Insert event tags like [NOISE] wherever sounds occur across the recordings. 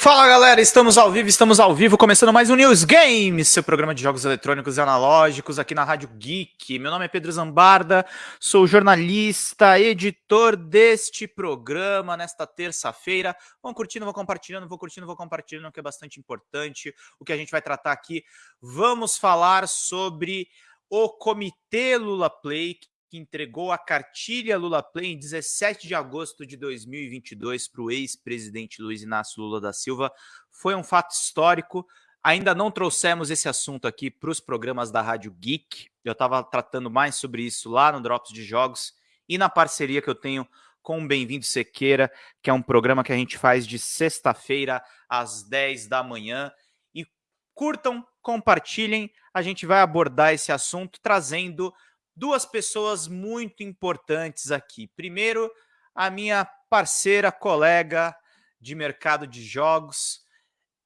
Fala galera, estamos ao vivo, estamos ao vivo, começando mais um News Games, seu programa de jogos eletrônicos e analógicos aqui na Rádio Geek. Meu nome é Pedro Zambarda, sou jornalista, editor deste programa nesta terça-feira. Vão curtindo, vão compartilhando, vou curtindo, vou compartilhando, que é bastante importante o que a gente vai tratar aqui. Vamos falar sobre o Comitê Lula Play, que entregou a cartilha Lula Play em 17 de agosto de 2022 para o ex-presidente Luiz Inácio Lula da Silva. Foi um fato histórico. Ainda não trouxemos esse assunto aqui para os programas da Rádio Geek. Eu estava tratando mais sobre isso lá no Drops de Jogos e na parceria que eu tenho com o Bem-vindo Sequeira, que é um programa que a gente faz de sexta-feira às 10 da manhã. E curtam, compartilhem. A gente vai abordar esse assunto trazendo duas pessoas muito importantes aqui. Primeiro, a minha parceira, colega de mercado de jogos,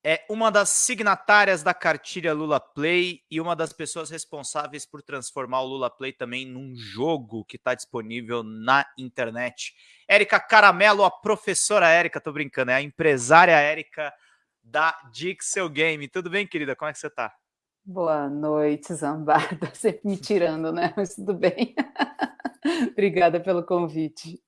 é uma das signatárias da cartilha Lula Play e uma das pessoas responsáveis por transformar o Lula Play também num jogo que está disponível na internet. Érica Caramelo, a professora Érica, tô brincando, é a empresária Érica da Dixel Game. Tudo bem, querida? Como é que você está? Boa noite, Zambarda. Sempre [LAUGHS] me tirando, né? Mas tudo bem. [LAUGHS] Obrigada pelo convite.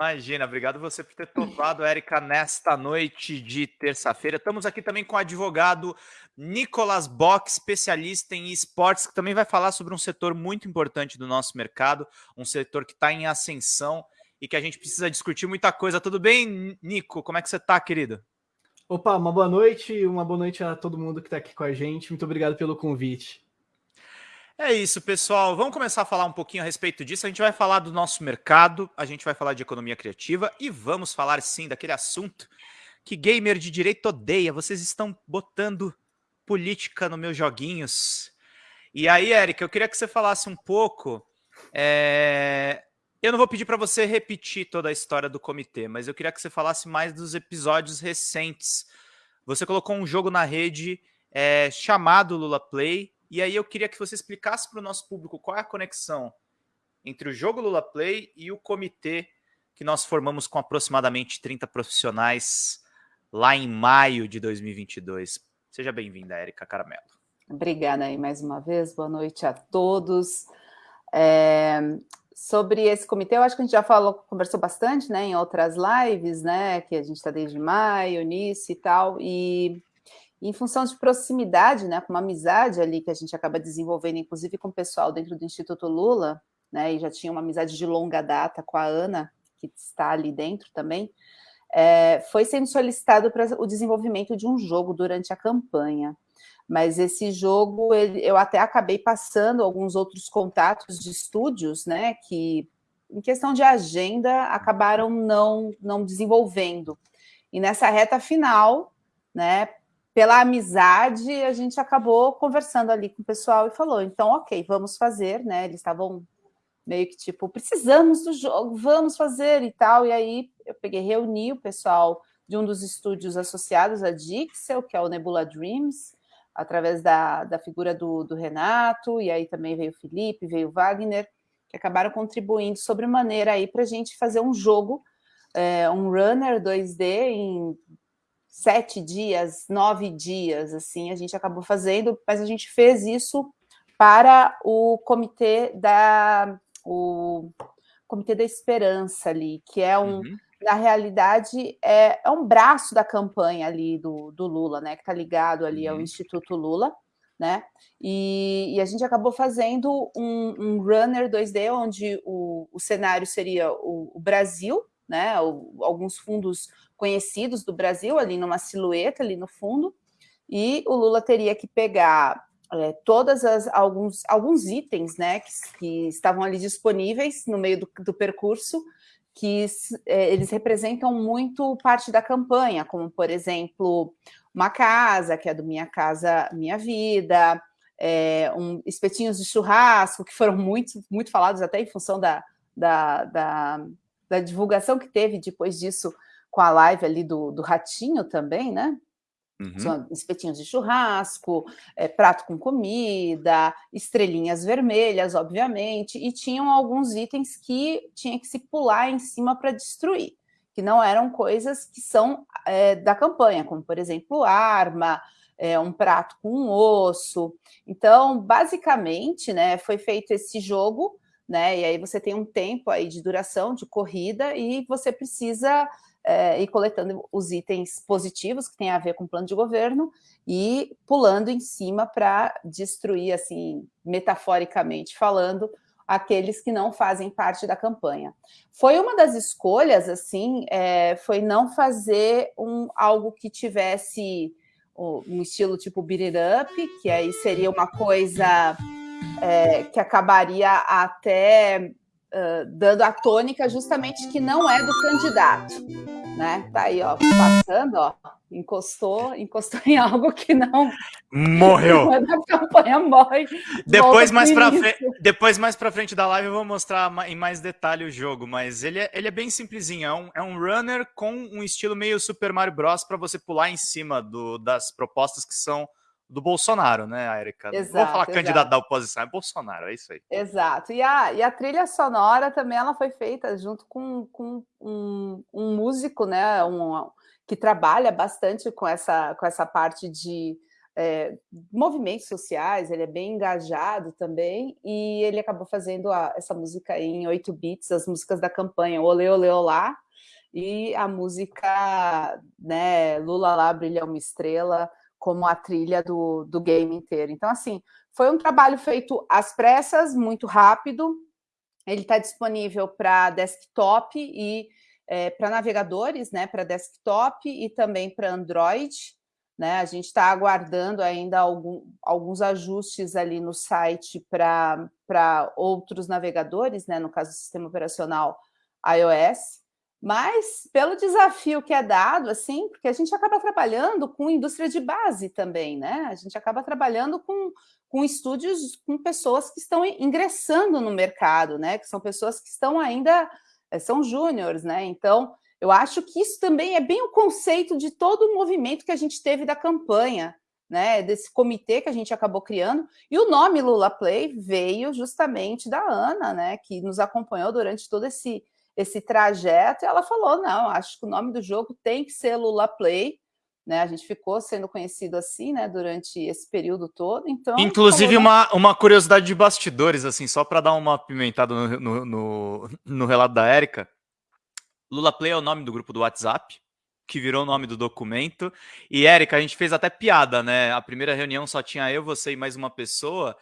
Imagina, obrigado você por ter topado, Érica, nesta noite de terça-feira. Estamos aqui também com o advogado Nicolas Bock, especialista em esportes, que também vai falar sobre um setor muito importante do nosso mercado, um setor que está em ascensão e que a gente precisa discutir muita coisa. Tudo bem, Nico? Como é que você está, querido? Opa, uma boa noite, uma boa noite a todo mundo que está aqui com a gente. Muito obrigado pelo convite. É isso, pessoal. Vamos começar a falar um pouquinho a respeito disso. A gente vai falar do nosso mercado, a gente vai falar de economia criativa e vamos falar sim daquele assunto que gamer de direito odeia. Vocês estão botando política nos meus joguinhos. E aí, Érica, eu queria que você falasse um pouco é, eu não vou pedir para você repetir toda a história do comitê, mas eu queria que você falasse mais dos episódios recentes. Você colocou um jogo na rede é, chamado Lula Play, e aí eu queria que você explicasse para o nosso público qual é a conexão entre o jogo Lula Play e o comitê que nós formamos com aproximadamente 30 profissionais lá em maio de 2022. Seja bem-vinda, Érica Caramelo. Obrigada aí mais uma vez, boa noite a todos. É, sobre esse comitê, eu acho que a gente já falou, conversou bastante, né, em outras lives, né, que a gente está desde maio, nisso e tal, e em função de proximidade, né, com uma amizade ali que a gente acaba desenvolvendo, inclusive com o pessoal dentro do Instituto Lula, né, e já tinha uma amizade de longa data com a Ana, que está ali dentro também, é, foi sendo solicitado para o desenvolvimento de um jogo durante a campanha mas esse jogo eu até acabei passando alguns outros contatos de estúdios, né, que em questão de agenda acabaram não, não desenvolvendo. E nessa reta final, né, pela amizade, a gente acabou conversando ali com o pessoal e falou, então, ok, vamos fazer, né, eles estavam meio que tipo, precisamos do jogo, vamos fazer e tal, e aí eu peguei, reuni o pessoal de um dos estúdios associados a Dixel, que é o Nebula Dreams, através da, da figura do, do Renato, e aí também veio o Felipe, veio o Wagner, que acabaram contribuindo sobre maneira aí para a gente fazer um jogo, é, um runner 2D em sete dias, nove dias, assim, a gente acabou fazendo, mas a gente fez isso para o comitê da o comitê da esperança ali, que é um, uhum na realidade, é, é, um braço da campanha ali do, do Lula, né? Que está ligado ali ao uhum. Instituto Lula, né? E, e, a gente acabou fazendo um, um runner 2D, onde o, o cenário seria o, o Brasil, né? O, alguns fundos conhecidos do Brasil, ali numa silhueta, ali no fundo, e o Lula teria que pegar é, todas as alguns, alguns itens né, que, que, estavam ali disponíveis no meio do, do percurso que é, eles representam muito parte da campanha, como, por exemplo, uma casa, que é do Minha Casa Minha Vida, é, um, espetinhos de churrasco, que foram muito, muito falados até em função da, da, da, da divulgação que teve depois disso com a live ali do, do Ratinho também, né? Uhum. espetinhos de churrasco, é, prato com comida, estrelinhas vermelhas, obviamente, e tinham alguns itens que tinha que se pular em cima para destruir. que não eram coisas que são é, da campanha, como, por exemplo, arma, é, um prato com um osso. Então, basicamente, né, foi feito esse jogo, né, e aí você tem um tempo aí de duração, de corrida, e você precisa é, ir coletando os itens positivos que tem a ver com o plano de governo e pulando em cima para destruir, assim, metaforicamente falando, aqueles que não fazem parte da campanha. Foi uma das escolhas, assim, é, foi não fazer um, algo que tivesse um estilo tipo beat it up, que aí seria uma coisa é, que acabaria até uh, dando a tônica justamente que não é do candidato, né? Tá aí, ó, passando, ó, encostou, encostou [LAUGHS] em algo que não morreu. [LAUGHS] a campanha morre. Depois mais para frente, depois mais para frente da live eu vou mostrar em mais detalhe o jogo, mas ele é, ele é bem simplesinho, é um, é um runner com um estilo meio Super Mario Bros para você pular em cima do, das propostas que são do Bolsonaro, né, Erika? Exato, Vou falar candidato da oposição, é Bolsonaro, é isso aí. Exato. E a, e a trilha sonora também ela foi feita junto com, com um, um músico, né, um, que trabalha bastante com essa, com essa parte de é, movimentos sociais, ele é bem engajado também, e ele acabou fazendo a, essa música em 8 bits, as músicas da campanha Olê, Olê, Olá, e a música né, Lula lá, Brilha Uma Estrela, como a trilha do, do game inteiro. Então, assim, foi um trabalho feito às pressas, muito rápido, ele está disponível para desktop e é, para navegadores, né, para desktop e também para Android. Né? A gente está aguardando ainda algum, alguns ajustes ali no site para outros navegadores, né? no caso sistema operacional iOS, mas pelo desafio que é dado, assim, porque a gente acaba trabalhando com indústria de base também, né? A gente acaba trabalhando com, com estúdios, com pessoas que estão ingressando no mercado, né? Que são pessoas que estão ainda é, são júniores, né? Então, eu acho que isso também é bem o conceito de todo o movimento que a gente teve da campanha, né? Desse comitê que a gente acabou criando. E o nome Lula Play veio justamente da Ana, né? Que nos acompanhou durante todo esse, esse trajeto. E ela falou: não, acho que o nome do jogo tem que ser Lula Play. Né, a gente ficou sendo conhecido assim, né, durante esse período todo. Então, inclusive falou, uma, uma curiosidade de bastidores, assim, só para dar uma pimentada no, no, no, no relato da Érica. Lula Play é o nome do grupo do WhatsApp, que virou o nome do documento. E Érica, a gente fez até piada, né? A primeira reunião só tinha eu, você e mais uma pessoa.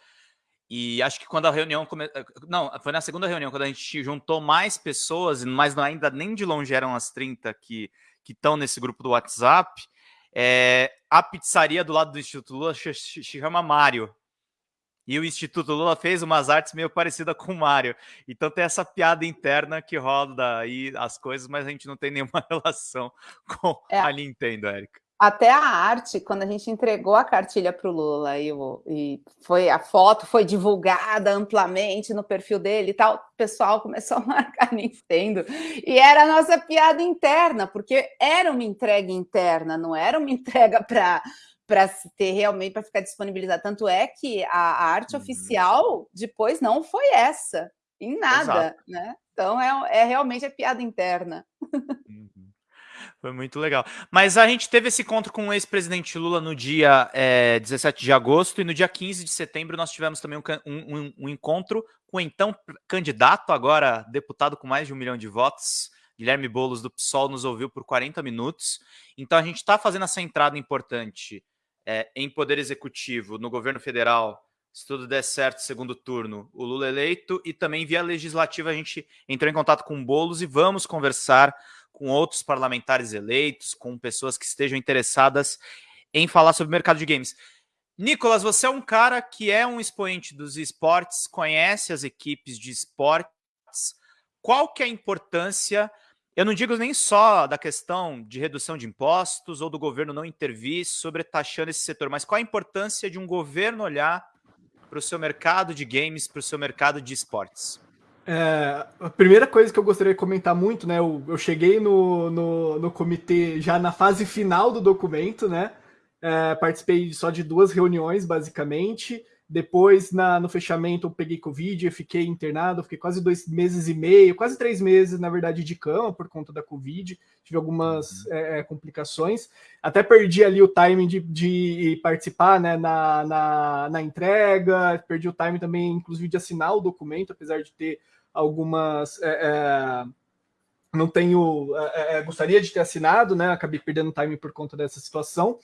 E acho que quando a reunião come... não, foi na segunda reunião quando a gente juntou mais pessoas, mas ainda nem de longe eram as 30 que que estão nesse grupo do WhatsApp. É, a pizzaria do lado do Instituto Lula se chama Mário. E o Instituto Lula fez umas artes meio parecidas com o Mário. Então tem essa piada interna que roda aí as coisas, mas a gente não tem nenhuma [LAUGHS] relação com é. a Nintendo, Érica até a arte, quando a gente entregou a cartilha para o Lula e, e, foi a foto foi divulgada amplamente no perfil dele e tal, o pessoal começou a [LAUGHS] marcar Nintendo. E era a nossa piada interna, porque era uma entrega interna, não era uma entrega [LAUGHS] para para ter realmente para ficar disponibilizada. Tanto é que a, a arte uhum. oficial depois não foi essa, em nada, Exato. né? Então é, é realmente a piada interna. Uhum. Foi muito legal. Mas a gente teve esse encontro com o ex-presidente Lula no dia é, 17 de agosto e no dia 15 de setembro nós tivemos também um, um, um encontro com o então candidato, agora deputado com mais de um milhão de votos, Guilherme Boulos do PSOL, nos ouviu por 40 minutos. Então a gente está fazendo essa entrada importante é, em poder executivo no governo federal, se tudo der certo, segundo turno, o Lula eleito, e também via legislativa a gente entrou em contato com o Boulos e vamos conversar com outros parlamentares eleitos, com pessoas que estejam interessadas em falar sobre o mercado de games. Nicolas, você é um cara que é um expoente dos esportes, conhece as equipes de esportes. Qual que é a importância, eu não digo nem só da questão de redução de impostos ou do governo não intervir sobre taxando esse setor, mas qual a importância de um governo olhar para o seu mercado de games, para o seu mercado de esportes? É, a primeira coisa que eu gostaria de comentar muito, né? Eu, eu cheguei no, no, no, comitê já na fase final do documento, né? É, participei só de duas reuniões, basicamente. Depois, na, no fechamento, eu peguei Covid, eu fiquei internado, fiquei quase dois meses e meio, quase três meses, na verdade, de cama por conta da Covid. Tive algumas uhum. é, complicações. Até perdi ali o timing de, de participar né, na, na, na, entrega, perdi o timing também, inclusive, de assinar o documento, apesar de ter algumas. É, é, não tenho. É, é, gostaria de ter assinado, né? Acabei perdendo timing por conta dessa situação.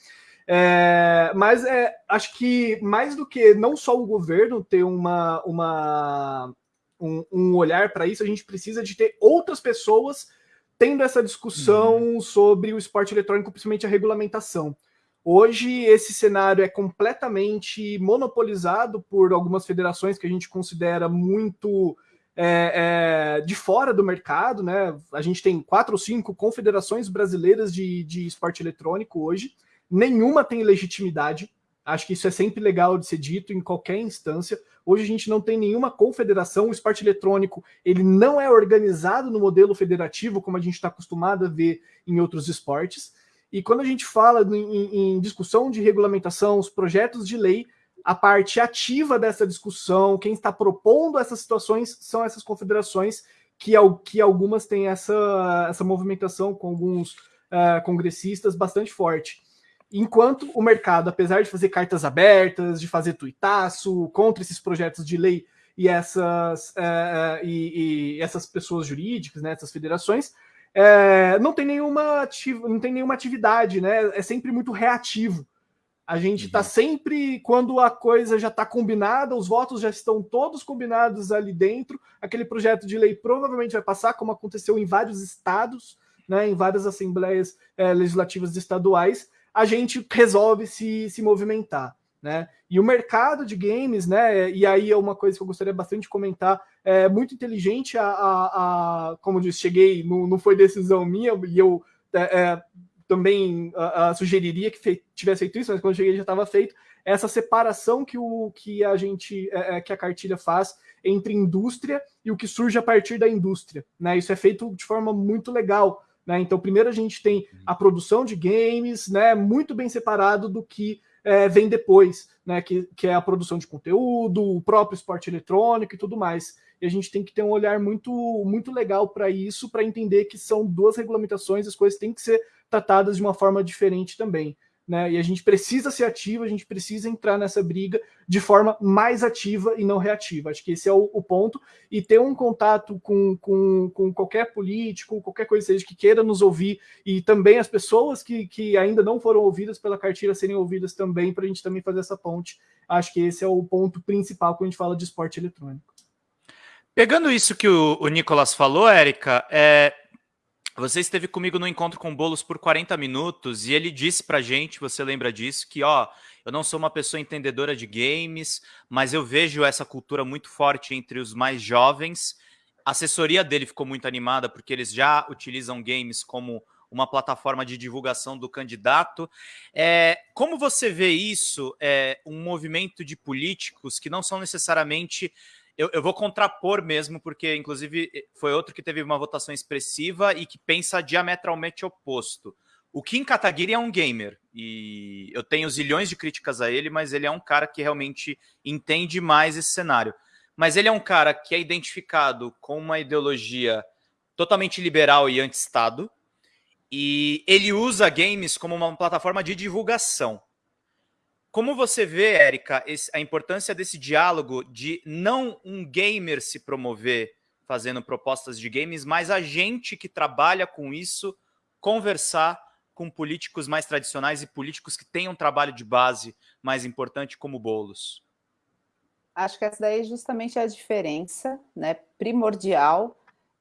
É, mas é, acho que mais do que não só o governo ter uma, uma, um, um olhar para isso, a gente precisa de ter outras pessoas tendo essa discussão uhum. sobre o esporte eletrônico, principalmente a regulamentação. Hoje, esse cenário é completamente monopolizado por algumas federações que a gente considera muito é, é, de fora do mercado, né? A gente tem quatro ou cinco confederações brasileiras de, de esporte eletrônico hoje nenhuma tem legitimidade. Acho que isso é sempre legal de ser dito em qualquer instância. Hoje a gente não tem nenhuma confederação. O esporte eletrônico ele não é organizado no modelo federativo, como a gente está acostumado a ver em outros esportes. E quando a gente fala em, em discussão de regulamentação, os projetos de lei, a parte ativa dessa discussão, quem está propondo essas situações são essas confederações, que, que algumas têm essa, essa movimentação com alguns uh, congressistas bastante forte. Enquanto o mercado, apesar de fazer cartas abertas, de fazer tuitaço contra esses projetos de lei e essas, é, e, e, essas pessoas jurídicas, né, essas federações, é, não, tem nenhuma não tem nenhuma atividade, né? É sempre muito reativo. A gente está uhum. sempre, quando a coisa já está combinada, os votos já estão todos combinados ali dentro, aquele projeto de lei provavelmente vai passar, como aconteceu em vários estados, né, em várias assembleias é, legislativas estaduais, a gente resolve se, se movimentar. Né? E o mercado de games, né? E aí é uma coisa que eu gostaria bastante de comentar, é muito inteligente a, a, a como eu disse, cheguei, não, não foi decisão minha, e eu é, também a, sugeriria que tivesse feito isso, mas quando cheguei já estava feito, essa separação que, o, que a gente, é, é, que a cartilha faz entre indústria e o que surge a partir da indústria. Né? Isso é feito de forma muito legal. Né? Então, primeiro a gente tem a produção de games, né, muito bem separado do que é, vem depois, né, que, que é a produção de conteúdo, o próprio esporte eletrônico e tudo mais. E a gente tem que ter um olhar muito, muito legal para isso, para entender que são duas regulamentações, as coisas têm que ser tratadas de uma forma diferente também né? E a gente precisa ser ativo, a gente precisa entrar nessa briga de forma mais ativa e não reativa. Acho que esse é o, o ponto. E ter um contato com, com, com, qualquer político, qualquer coisa seja que queira nos ouvir, e também as pessoas que, que ainda não foram ouvidas pela cartilha serem ouvidas também, para a gente também fazer essa ponte. Acho que esse é o ponto principal quando a gente fala de esporte eletrônico. Pegando isso que o, o Nicolas falou, Érica, é, você esteve comigo no encontro com Bolos por 40 minutos e ele disse pra gente, você lembra disso, que ó, eu não sou uma pessoa entendedora de games, mas eu vejo essa cultura muito forte entre os mais jovens. A assessoria dele ficou muito animada porque eles já utilizam games como uma plataforma de divulgação do candidato. É, como você vê isso, é, um movimento de políticos que não são necessariamente eu, eu, vou contrapor mesmo, porque, inclusive, foi outro que teve uma votação expressiva e que pensa diametralmente oposto. O Kim Kataguiri é um gamer e eu tenho zilhões de críticas a ele, mas ele é um cara que realmente entende mais esse cenário. Mas ele é um cara que é identificado com uma ideologia totalmente liberal e anti-Estado, e ele usa games como uma plataforma de divulgação. Como você vê, Érica, a importância desse diálogo de não um gamer se promover fazendo propostas de games, mas a gente que trabalha com isso conversar com políticos mais tradicionais e políticos que têm um trabalho de base mais importante como Bolos? Acho que essa daí é justamente a diferença né, primordial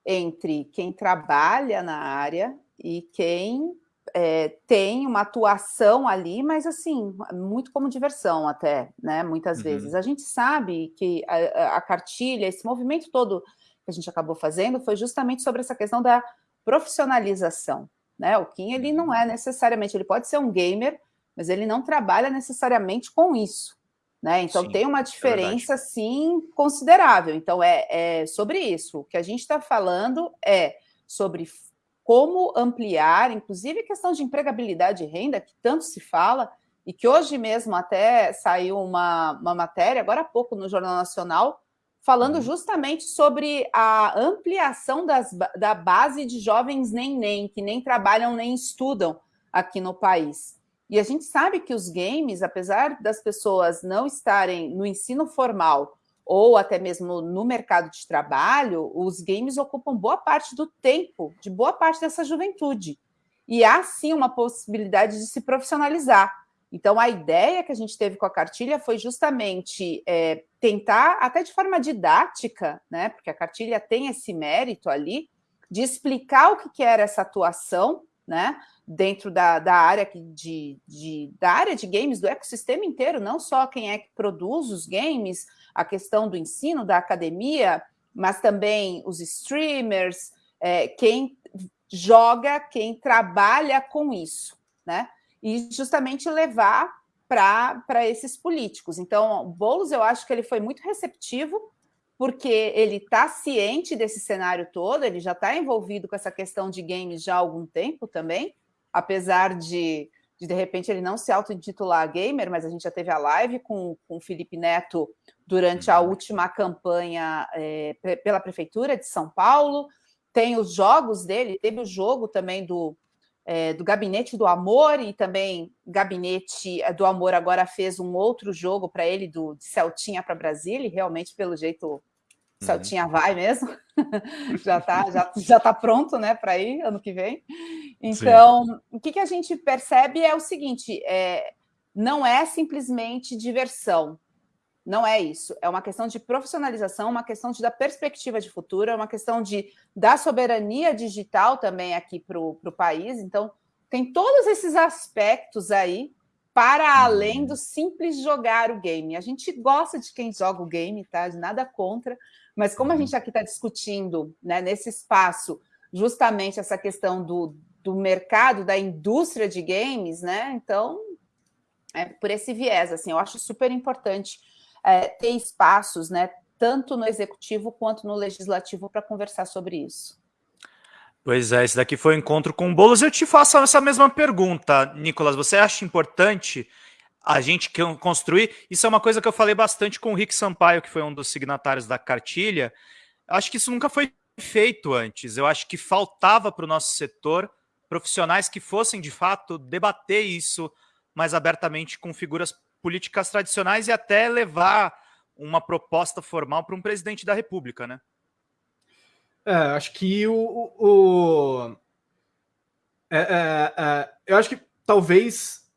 entre quem trabalha na área e quem é, tem uma atuação ali, mas assim, muito como diversão até, né? Muitas uhum. vezes. A gente sabe que a, a, cartilha, esse movimento todo que a gente acabou fazendo foi justamente sobre essa questão da profissionalização. Né? O Kim ele não é necessariamente, ele pode ser um gamer, mas ele não trabalha necessariamente com isso. Né? Então sim, tem uma é diferença, é sim, considerável. Então é, é sobre isso. O que a gente está falando é sobre como ampliar, inclusive a questão de empregabilidade e renda, que tanto se fala, e que hoje mesmo até saiu uma, uma matéria, agora há pouco, no Jornal Nacional, falando uhum. justamente sobre a ampliação das, da base de jovens nem-nem, que nem trabalham nem estudam aqui no país. E a gente sabe que os games, apesar das pessoas não estarem no ensino formal ou até mesmo no mercado de trabalho, os games ocupam boa parte do tempo de boa parte dessa juventude. E há sim uma possibilidade de se profissionalizar. Então, a ideia que a gente teve com a cartilha foi justamente é, tentar, até de forma didática, né, porque a cartilha tem esse mérito ali, de explicar o que, que era essa atuação, né, dentro da, da, área de, de, da área de games, do ecossistema inteiro, não só quem é que produz os games, a questão do ensino, da academia, mas também os streamers, é, quem joga, quem trabalha com isso, né? E justamente levar para esses políticos. Então, Boulos, eu acho que ele foi muito receptivo, porque ele está ciente desse cenário todo, ele já está envolvido com essa questão de games já há algum tempo também, apesar de, de, de repente, ele não se auto-intitular gamer, mas a gente já teve a live com, com o Felipe Neto durante a uhum. última campanha é, pela Prefeitura de São Paulo, tem os jogos dele, teve o jogo também do, é, do Gabinete do Amor e também Gabinete do Amor agora fez um outro jogo para ele do de Celtinha para Brasília, e realmente pelo jeito uhum. Celtinha vai mesmo, [LAUGHS] já está já, já tá pronto né, para ir ano que vem. Então, Sim. o que, que a gente percebe é o seguinte: é, não é simplesmente diversão, não é isso. É uma questão de profissionalização, uma questão de dar perspectiva de futuro, é uma questão de dar soberania digital também aqui para o país. Então, tem todos esses aspectos aí para além do simples jogar o game. A gente gosta de quem joga o game, tá? De nada contra, mas como a gente aqui está discutindo né, nesse espaço justamente essa questão do, do mercado, da indústria de games, né? Então, é por esse viés, assim, eu acho super importante é, ter espaços, né, tanto no executivo quanto no legislativo para conversar sobre isso. Pois é, esse daqui foi o um encontro com o Boulos. Eu te faço essa mesma pergunta, Nicolas. Você acha importante a gente construir? Isso é uma coisa que eu falei bastante com o Rick Sampaio, que foi um dos signatários da cartilha. Acho que isso nunca foi feito antes. Eu acho que faltava para o nosso setor profissionais que fossem, de fato, debater isso mais abertamente com figuras políticas tradicionais e até levar uma proposta formal para um presidente da República, né? É, acho que o. o é, é, é, eu acho que talvez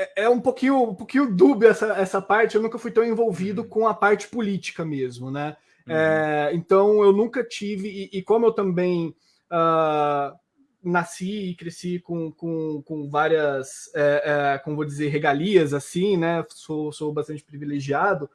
é, é, um pouquinho, um pouquinho dúbio essa, essa parte. Eu nunca fui tão envolvido uhum. com a parte política mesmo, né? Uhum. É, então eu nunca tive, e, e como eu também uh, nasci e cresci com, com, com várias, é, é, como vou dizer, regalias, assim, né? Sou, sou bastante privilegiado.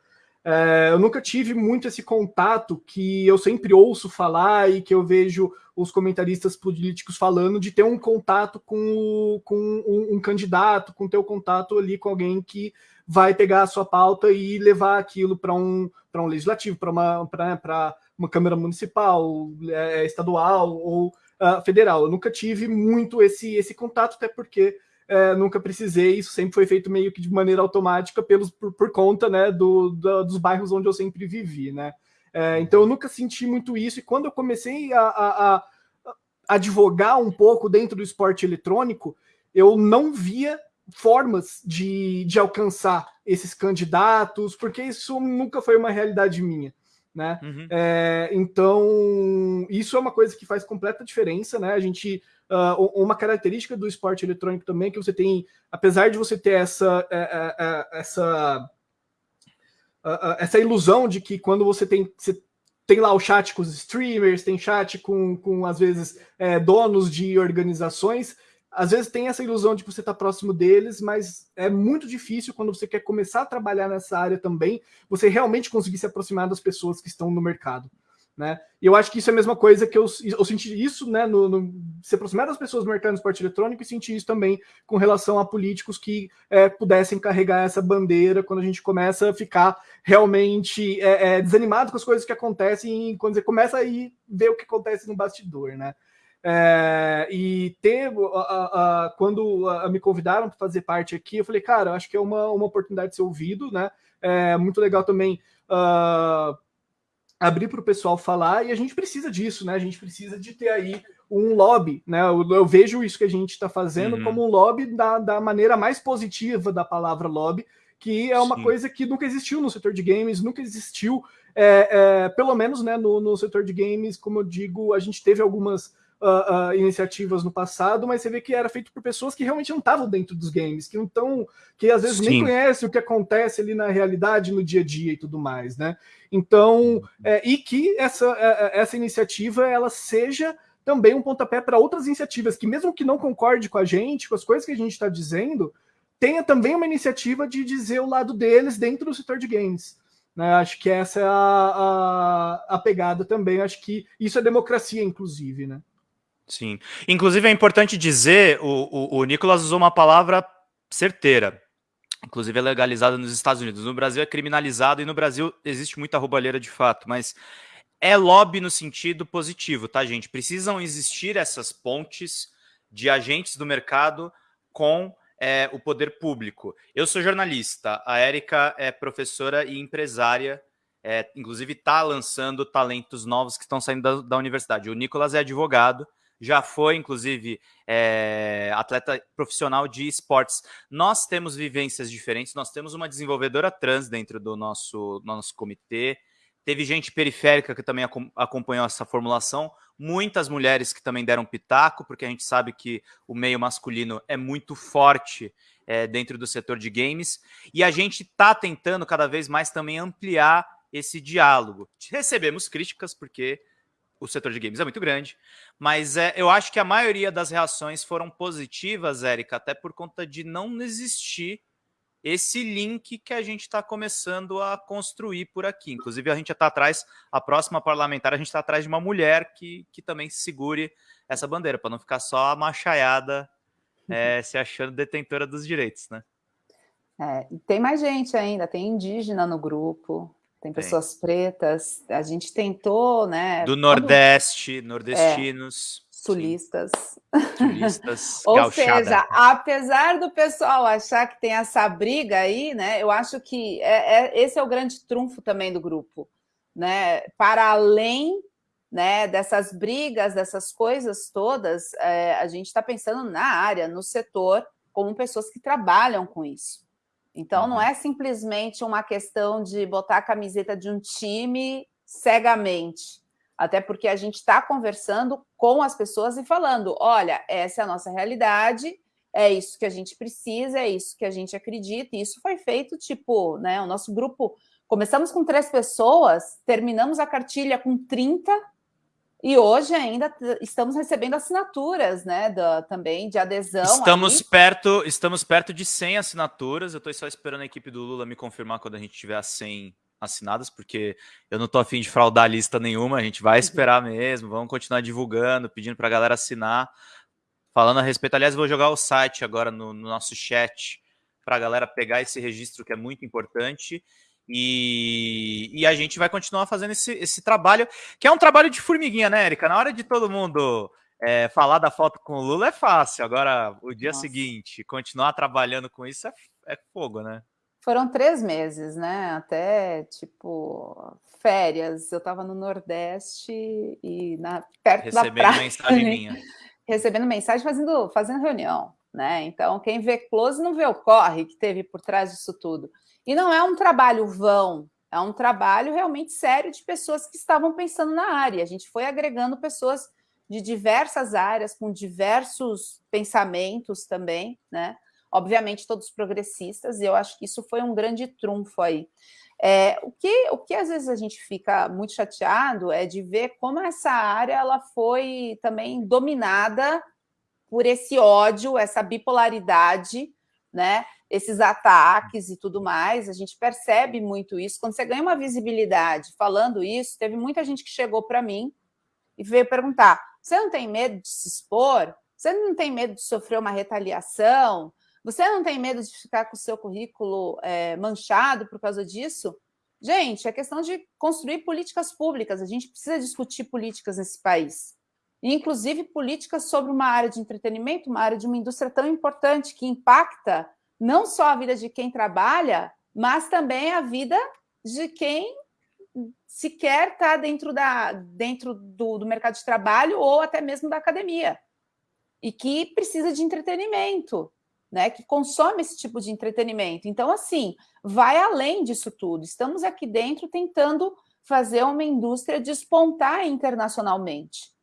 É, eu nunca tive muito esse contato que eu sempre ouço falar e que eu vejo os comentaristas políticos falando de ter um contato com, com um, um candidato, com ter o um contato ali com alguém que vai pegar a sua pauta e levar aquilo para um, um legislativo, para uma, uma Câmara Municipal, é, estadual ou uh, federal. Eu nunca tive muito esse, esse contato, até porque uh, nunca precisei, isso sempre foi feito meio que de maneira automática pelos, por, por conta né, do, do, dos bairros onde eu sempre vivi. Né? Uh, então eu nunca senti muito isso, e quando eu comecei a, a, a advogar um pouco dentro do esporte eletrônico, eu não via formas de, de alcançar esses candidatos, porque isso nunca foi uma realidade minha né? Uhum. É, então, isso é uma coisa que faz completa diferença, né? A gente. Uh, uma característica do esporte eletrônico também é que você tem, apesar de você ter essa, é, é, é essa, essa ilusão de que quando você tem, você tem lá o chat com os streamers, tem chat com, com às vezes, é, donos de organizações, às vezes tem essa ilusão de que você está próximo deles, mas é muito difícil quando você quer começar a trabalhar nessa área também, você realmente conseguir se aproximar das pessoas que estão no mercado. Né? E eu acho que isso é a mesma coisa que eu, eu senti isso, né, no, no, se aproximar das pessoas do mercado do esporte eletrônico e senti isso também com relação a políticos que é, pudessem carregar essa bandeira quando a gente começa a ficar realmente é, é, desanimado com as coisas que acontecem e quando você começa a ir ver o que acontece no bastidor, né? É, e ter, a, a, quando a, me convidaram para fazer parte aqui, eu falei, cara, acho que é uma, uma oportunidade de ser ouvido, né? É muito legal também uh, abrir para o pessoal falar, e a gente precisa disso, né? A gente precisa de ter aí um lobby, né? Eu, eu vejo isso que a gente está fazendo uhum. como um lobby da, da maneira mais positiva da palavra lobby, que é uma Sim. coisa que nunca existiu no setor de games, nunca existiu, é, é, pelo menos né, no, no setor de games, como eu digo, a gente teve algumas uh, uh, iniciativas no passado, mas você vê que era feito por pessoas que realmente não estavam dentro dos games, que não estão, que às vezes Sim. nem conhecem o que acontece ali na realidade, no dia a dia e tudo mais, né? Então, é, e que essa, é, é, essa iniciativa ela seja também um pontapé para outras iniciativas que, mesmo que não concorde com a gente, com as coisas que a gente está dizendo, tenha também uma iniciativa de dizer o lado deles dentro do setor de games. Né? Acho que essa é a, a, a, pegada também. Acho que isso é democracia, inclusive, né? Sim. Inclusive, é importante dizer, o, o, o Nicolas usou uma palavra certeira. Inclusive, é legalizada nos Estados Unidos. No Brasil é criminalizado e no Brasil existe muita roubalheira de fato, mas é lobby no sentido positivo, tá, gente? Precisam existir essas pontes de agentes do mercado com é, o poder público. Eu sou jornalista, a Érica é professora e empresária, é, inclusive está lançando talentos novos que estão saindo da, da universidade. O Nicolas é advogado, já foi, inclusive, é, atleta profissional de esportes. Nós temos vivências diferentes, nós temos uma desenvolvedora trans dentro do nosso, nosso comitê, teve gente periférica que também acompanhou essa formulação, muitas mulheres que também deram pitaco, porque a gente sabe que o meio masculino é muito forte é, dentro do setor de games, e a gente está tentando cada vez mais também ampliar esse diálogo. Recebemos críticas, porque o setor de games é muito grande, mas é, eu acho que a maioria das reações foram positivas, Érica, até por conta de não existir esse link que a gente está começando a construir por aqui. Inclusive, a gente está atrás, a próxima parlamentar, a gente está atrás de uma mulher que, que também segure essa bandeira, para não ficar só a machaiada [LAUGHS] é, se achando detentora dos direitos, né? É, tem mais gente ainda, tem indígena no grupo, tem pessoas tem. pretas, a gente tentou, né? Do Nordeste, nordestinos. É, sulistas. Sulistas, [LAUGHS] Ou gauchada. seja, apesar do pessoal achar que tem essa briga aí, né? Eu acho que é, é, esse é o grande trunfo também do grupo, né? Para além né, dessas brigas, dessas coisas todas, é, a gente está pensando na área, no setor, como pessoas que trabalham com isso. Então, uhum. não é simplesmente uma questão de botar a camiseta de um time cegamente. Até porque a gente está conversando com as pessoas e falando: olha, essa é a nossa realidade, é isso que a gente precisa, é isso que a gente acredita. E isso foi feito, tipo, né? O nosso grupo. Começamos com três pessoas, terminamos a cartilha com 30 e hoje ainda estamos recebendo assinaturas, né, da, também de adesão. Estamos perto, estamos perto de 100 assinaturas. Eu estou só esperando a equipe do Lula me confirmar quando a gente tiver as 100 assinadas, porque eu não estou afim de fraudar lista nenhuma. A gente vai [LAUGHS] esperar mesmo. Vamos continuar divulgando, pedindo para a galera assinar. Falando a respeito, aliás, vou jogar o site agora no, no nosso chat para a galera pegar esse registro que é muito importante. E, e, a gente vai continuar fazendo esse, esse trabalho, que é um trabalho de formiguinha, né, Erika? Na hora de todo mundo é, falar da foto com o Lula é fácil. Agora, o dia Nossa. seguinte, continuar trabalhando com isso é, é fogo, né? Foram três meses, né? Até tipo férias. Eu estava no Nordeste e na, perto Recebendo da praia. mensagem minha. [LAUGHS] Recebendo mensagem, fazendo, fazendo reunião, né? Então, quem vê close não vê o corre que teve por trás disso tudo. E não é um trabalho vão, é um trabalho realmente sério de pessoas que estavam pensando na área. A gente foi agregando pessoas de diversas áreas, com diversos pensamentos também, né? Obviamente, todos progressistas, e eu acho que isso foi um grande trunfo aí. É, o, que, o que às vezes a gente fica muito chateado é de ver como essa área ela foi também dominada por esse ódio, essa bipolaridade, né? Esses ataques e tudo mais, a gente percebe muito isso. Quando você ganha uma visibilidade falando isso, teve muita gente que chegou para mim e veio perguntar: você não tem medo de se expor? Você não tem medo de sofrer uma retaliação? Você não tem medo de ficar com o seu currículo é, manchado por causa disso? Gente, é questão de construir políticas públicas. A gente precisa discutir políticas nesse país. inclusive políticas sobre uma área de entretenimento, uma área de uma indústria tão importante que impacta não só a vida de quem trabalha, mas também a vida de quem sequer está dentro, da, dentro do, do mercado de trabalho ou até mesmo da academia, e que precisa de entretenimento, né, que consome esse tipo de entretenimento. Então, assim, vai além disso tudo. Estamos aqui dentro tentando fazer uma indústria despontar internacionalmente.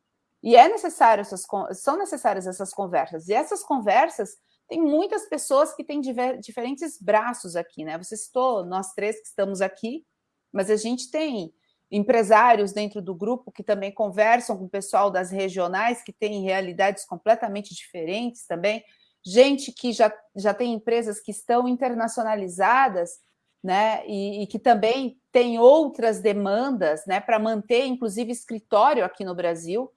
E é necessário essas, são necessárias essas conversas. E essas conversas tem muitas pessoas que têm diver, diferentes braços aqui, né? Você citou nós três que estamos aqui, mas a gente tem empresários dentro do grupo que também conversam com o pessoal das regionais, que têm realidades completamente diferentes também, gente que já, já tem empresas que estão internacionalizadas, né, e, e que também tem outras demandas, né, para manter, inclusive, escritório aqui no Brasil.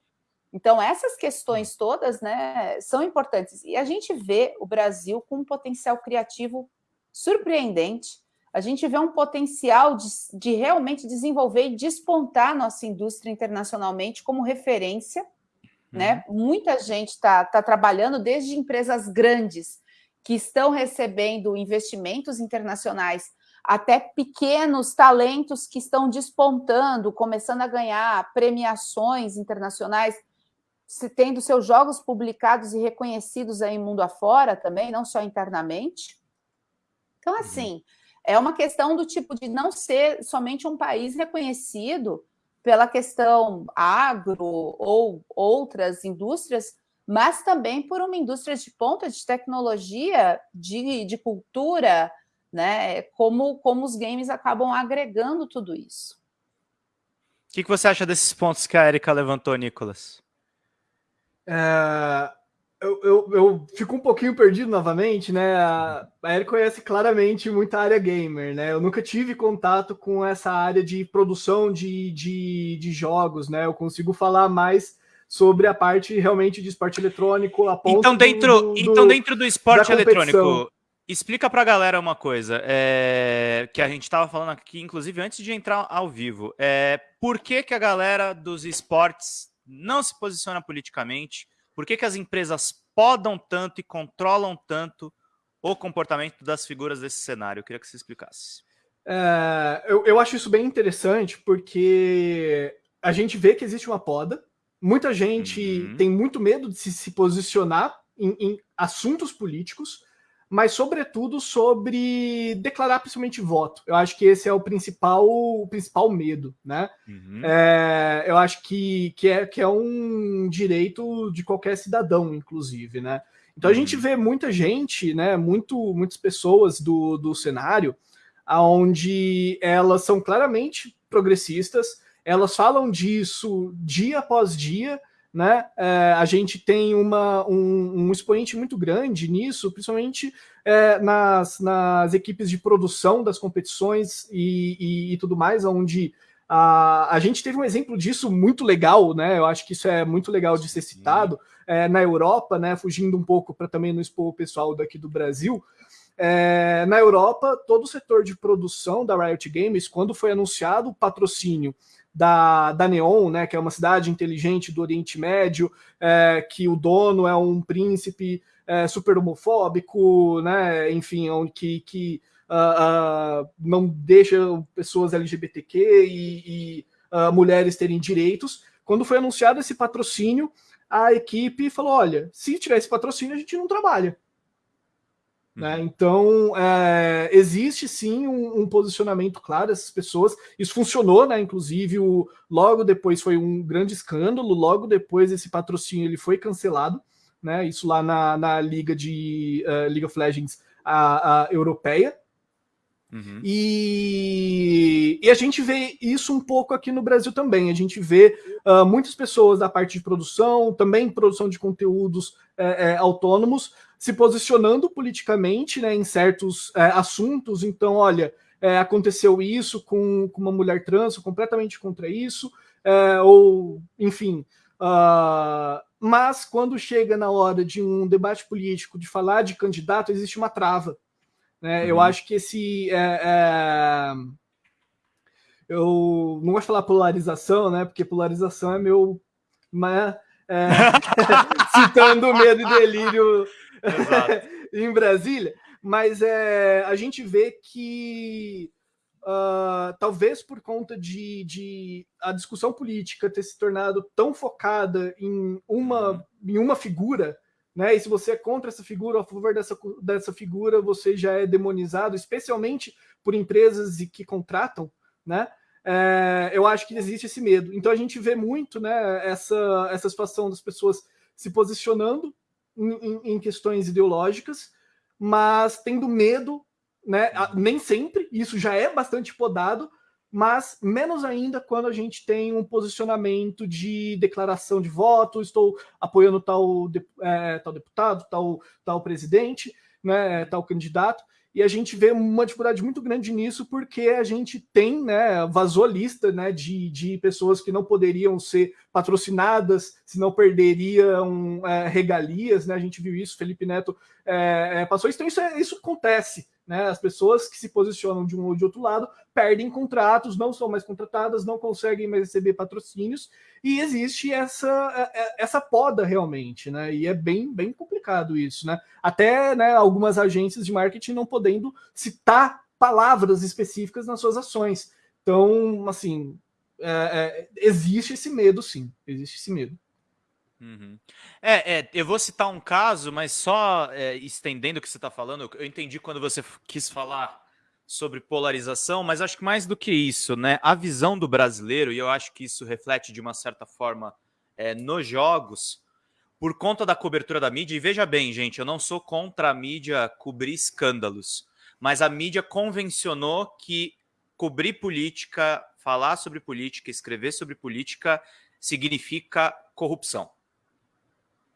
Então, essas questões todas, né, são importantes. E a gente vê o Brasil com um potencial criativo surpreendente, a gente vê um potencial de, de realmente desenvolver e despontar nossa indústria internacionalmente como referência. Uhum. Né? Muita gente está tá trabalhando, desde empresas grandes que estão recebendo investimentos internacionais, até pequenos talentos que estão despontando, começando a ganhar premiações internacionais, tendo seus jogos publicados e reconhecidos aí mundo afora também, não só internamente. Então, uhum. assim, é uma questão do tipo de não ser somente um país reconhecido pela questão agro ou outras indústrias, mas também por uma indústria de ponta de tecnologia, de, de cultura, né? Como, como os games acabam agregando tudo isso. O que, que você acha desses pontos que a Erika levantou, Nicolas? É, eu, eu, eu, fico um pouquinho perdido novamente, né? A, Eric conhece claramente muita área gamer, né? Eu nunca tive contato com essa área de produção de, de, de jogos, né? Eu consigo falar mais sobre a parte realmente de esporte eletrônico. A então, dentro, do, do, então, dentro do esporte eletrônico, explica pra galera uma coisa é, que a gente estava falando aqui, inclusive antes de entrar ao vivo. É, por que, que a galera dos esportes não se posiciona politicamente? Por que, que as empresas podam tanto e controlam tanto o comportamento das figuras desse cenário? Eu queria que você explicasse. É, eu, eu acho isso bem interessante, porque a gente vê que existe uma poda, muita gente uhum. tem muito medo de se, se posicionar em, em assuntos políticos, mas sobretudo sobre declarar principalmente voto. Eu acho que esse é o principal, o principal medo, né? Uhum. É, eu acho que, que, é, que é um direito de qualquer cidadão, inclusive, né? Então a uhum. gente vê muita gente, né? Muito, muitas pessoas do, do cenário, onde elas são claramente progressistas, elas falam disso dia após dia, né? É, a gente tem uma, um, um, expoente muito grande nisso, principalmente é, nas, nas equipes de produção das competições e, e, e, tudo mais, onde a, a gente teve um exemplo disso muito legal, né? Eu acho que isso é muito legal de ser citado é, na Europa, né? Fugindo um pouco para também não expor o pessoal daqui do Brasil. É, na Europa, todo o setor de produção da Riot Games, quando foi anunciado o patrocínio da, da Neon, né, que é uma cidade inteligente do Oriente Médio, é, que o dono é um príncipe é, super homofóbico, né, enfim, que, que uh, uh, não deixa pessoas LGBTQ e, e uh, mulheres terem direitos. Quando foi anunciado esse patrocínio, a equipe falou: olha, se tiver esse patrocínio, a gente não trabalha. Né? Uhum. Então, é, existe sim um, um, posicionamento claro dessas pessoas. Isso funcionou, né? Inclusive, o, logo depois foi um grande escândalo. Logo depois, esse patrocínio ele foi cancelado. Né? Isso lá na, na liga de uh, League of Legends a, a europeia. Uhum. E, e, a gente vê isso um pouco aqui no Brasil também. A gente vê uh, muitas pessoas da parte de produção, também produção de conteúdos é, é, autônomos, se posicionando politicamente né, em certos é, assuntos. Então, olha, é, aconteceu isso com, com, uma mulher trans, completamente contra isso, é, ou enfim. Uh, mas quando chega na hora de um debate político, de falar de candidato, existe uma trava. Né? Uhum. Eu acho que esse. É, é, eu não gosto de falar polarização, né? Porque polarização é meu. Mas é, [LAUGHS] citando medo e delírio [LAUGHS] em Brasília, mas é, a gente vê que uh, talvez por conta de, de, a discussão política ter se tornado tão focada em uma, uhum. em uma figura, né? E se você é contra essa figura, a favor dessa, dessa figura, você já é demonizado, especialmente por empresas que contratam, né? É, eu acho que existe esse medo. Então a gente vê muito né, essa, essa situação das pessoas se posicionando em, em, questões ideológicas, mas tendo medo, né? Nem sempre, isso já é bastante podado, mas menos ainda quando a gente tem um posicionamento de declaração de voto, estou apoiando tal, é, tal deputado, tal, tal presidente, né, tal candidato e a gente vê uma dificuldade muito grande nisso porque a gente tem, né, vazou lista, né, de, de pessoas que não poderiam ser patrocinadas, se não perderiam é, regalias, né, a gente viu isso, Felipe Neto é, é, passou isso, então isso, é, isso acontece, né, as pessoas que se posicionam de um ou de outro lado perdem contratos, não são mais contratadas, não conseguem mais receber patrocínios, e existe essa, é, é, essa poda realmente, né? E é bem, bem complicado isso, né? Até né, algumas agências de marketing não podendo citar palavras específicas nas suas ações. Então, assim, é, é, existe esse medo, sim. Existe esse medo. Uhum. É, é, eu vou citar um caso, mas só é, estendendo o que você está falando, eu entendi quando você quis falar sobre polarização, mas acho que mais do que isso, né? A visão do brasileiro, e eu acho que isso reflete de uma certa forma é, nos jogos, por conta da cobertura da mídia, e veja bem, gente, eu não sou contra a mídia cobrir escândalos, mas a mídia convencionou que cobrir política, falar sobre política, escrever sobre política significa corrupção.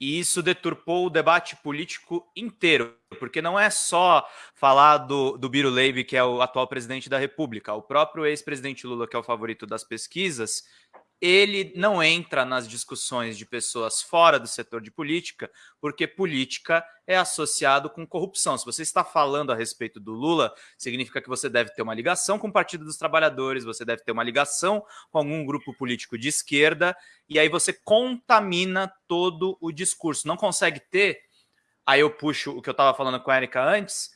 E isso deturpou o debate político inteiro, porque não é só falar do, do Biro Leite, que é o atual presidente da República. O próprio ex-presidente Lula, que é o favorito das pesquisas, ele não entra nas discussões de pessoas fora do setor de política, porque política é associado com corrupção. Se você está falando a respeito do Lula, significa que você deve ter uma ligação com o Partido dos Trabalhadores, você deve ter uma ligação com algum grupo político de esquerda, e aí você contamina todo o discurso. Não consegue ter, aí eu puxo o que eu estava falando com a Erika antes,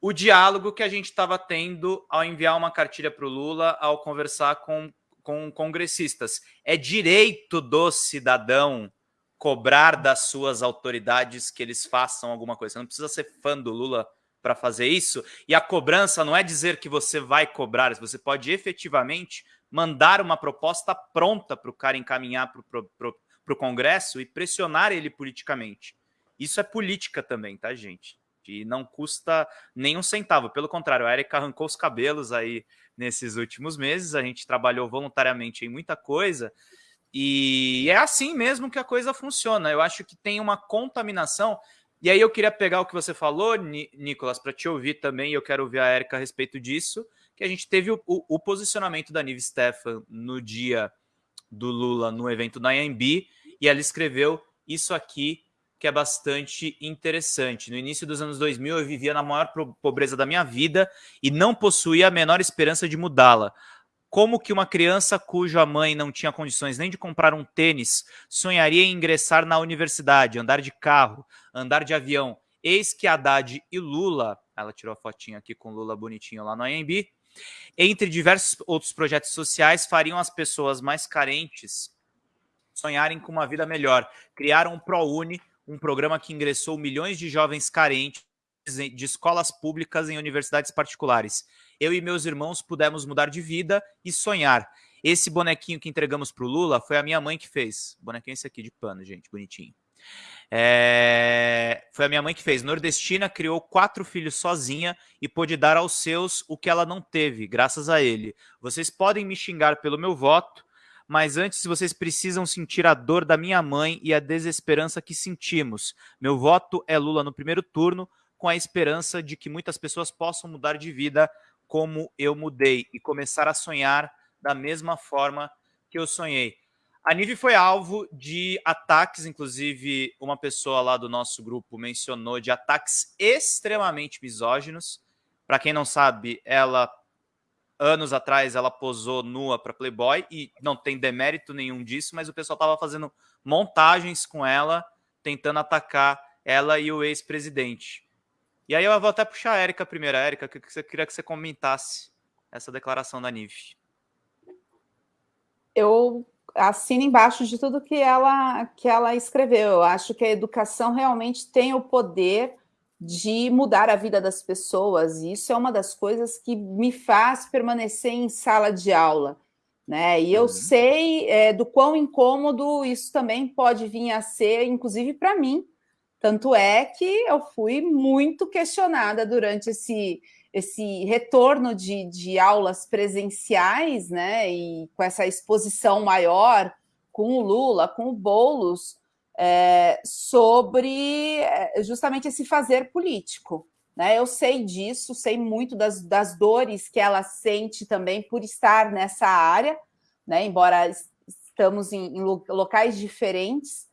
o diálogo que a gente estava tendo ao enviar uma cartilha para o Lula, ao conversar com com congressistas. É direito do cidadão cobrar das suas autoridades que eles façam alguma coisa. Você não precisa ser fã do Lula para fazer isso. E a cobrança não é dizer que você vai cobrar, você pode efetivamente mandar uma proposta pronta para o cara encaminhar para o Congresso e pressionar ele politicamente. Isso é política também, tá, gente? E não custa nem um centavo. Pelo contrário, a Erika arrancou os cabelos aí nesses últimos meses. A gente trabalhou voluntariamente em muita coisa. E é assim mesmo que a coisa funciona. Eu acho que tem uma contaminação. E aí eu queria pegar o que você falou, Nicolas, para te ouvir também, eu quero ouvir a Érica a respeito disso, que a gente teve o, o, o posicionamento da Nive Stefan no dia do Lula no evento da IMB, e ela escreveu isso aqui que é bastante interessante. No início dos anos 2000, eu vivia na maior pobreza da minha vida e não possuía a menor esperança de mudá-la. Como que uma criança cuja mãe não tinha condições nem de comprar um tênis sonharia em ingressar na universidade, andar de carro, andar de avião? Eis que Haddad e Lula, ela tirou a fotinha aqui com Lula bonitinho lá no AMB, entre diversos outros projetos sociais, fariam as pessoas mais carentes sonharem com uma vida melhor. Criaram um ProUni, um programa que ingressou milhões de jovens carentes de escolas públicas em universidades particulares. Eu e meus irmãos pudemos mudar de vida e sonhar. Esse bonequinho que entregamos para o Lula foi a minha mãe que fez. Bonequinho esse aqui de pano, gente, bonitinho. É... Foi a minha mãe que fez. Nordestina criou quatro filhos sozinha e pôde dar aos seus o que ela não teve, graças a ele. Vocês podem me xingar pelo meu voto, mas antes vocês precisam sentir a dor da minha mãe e a desesperança que sentimos. Meu voto é Lula no primeiro turno, com a esperança de que muitas pessoas possam mudar de vida como eu mudei e começar a sonhar da mesma forma que eu sonhei. A Nive foi alvo de ataques, inclusive uma pessoa lá do nosso grupo mencionou de ataques extremamente misóginos. Para quem não sabe, ela anos atrás ela posou nua para Playboy e não tem demérito nenhum disso, mas o pessoal estava fazendo montagens com ela, tentando atacar ela e o ex-presidente. E aí eu vou até puxar a Érica primeiro. Érica, que você queria que você comentasse essa declaração da Nive. Eu assino embaixo de tudo que ela, que ela escreveu. Eu acho que a educação realmente tem o poder de mudar a vida das pessoas. E isso é uma das coisas que me faz permanecer em sala de aula. Né? E eu uhum. sei é, do quão incômodo isso também pode vir a ser, inclusive para mim. Tanto é que eu fui muito questionada durante esse, esse retorno de, de aulas presenciais, né? E com essa exposição maior com o Lula, com o Boulos, é, sobre é, justamente esse fazer político. Né? Eu sei disso, sei muito das, das dores que ela sente também por estar nessa área, né? embora estamos em, em locais diferentes,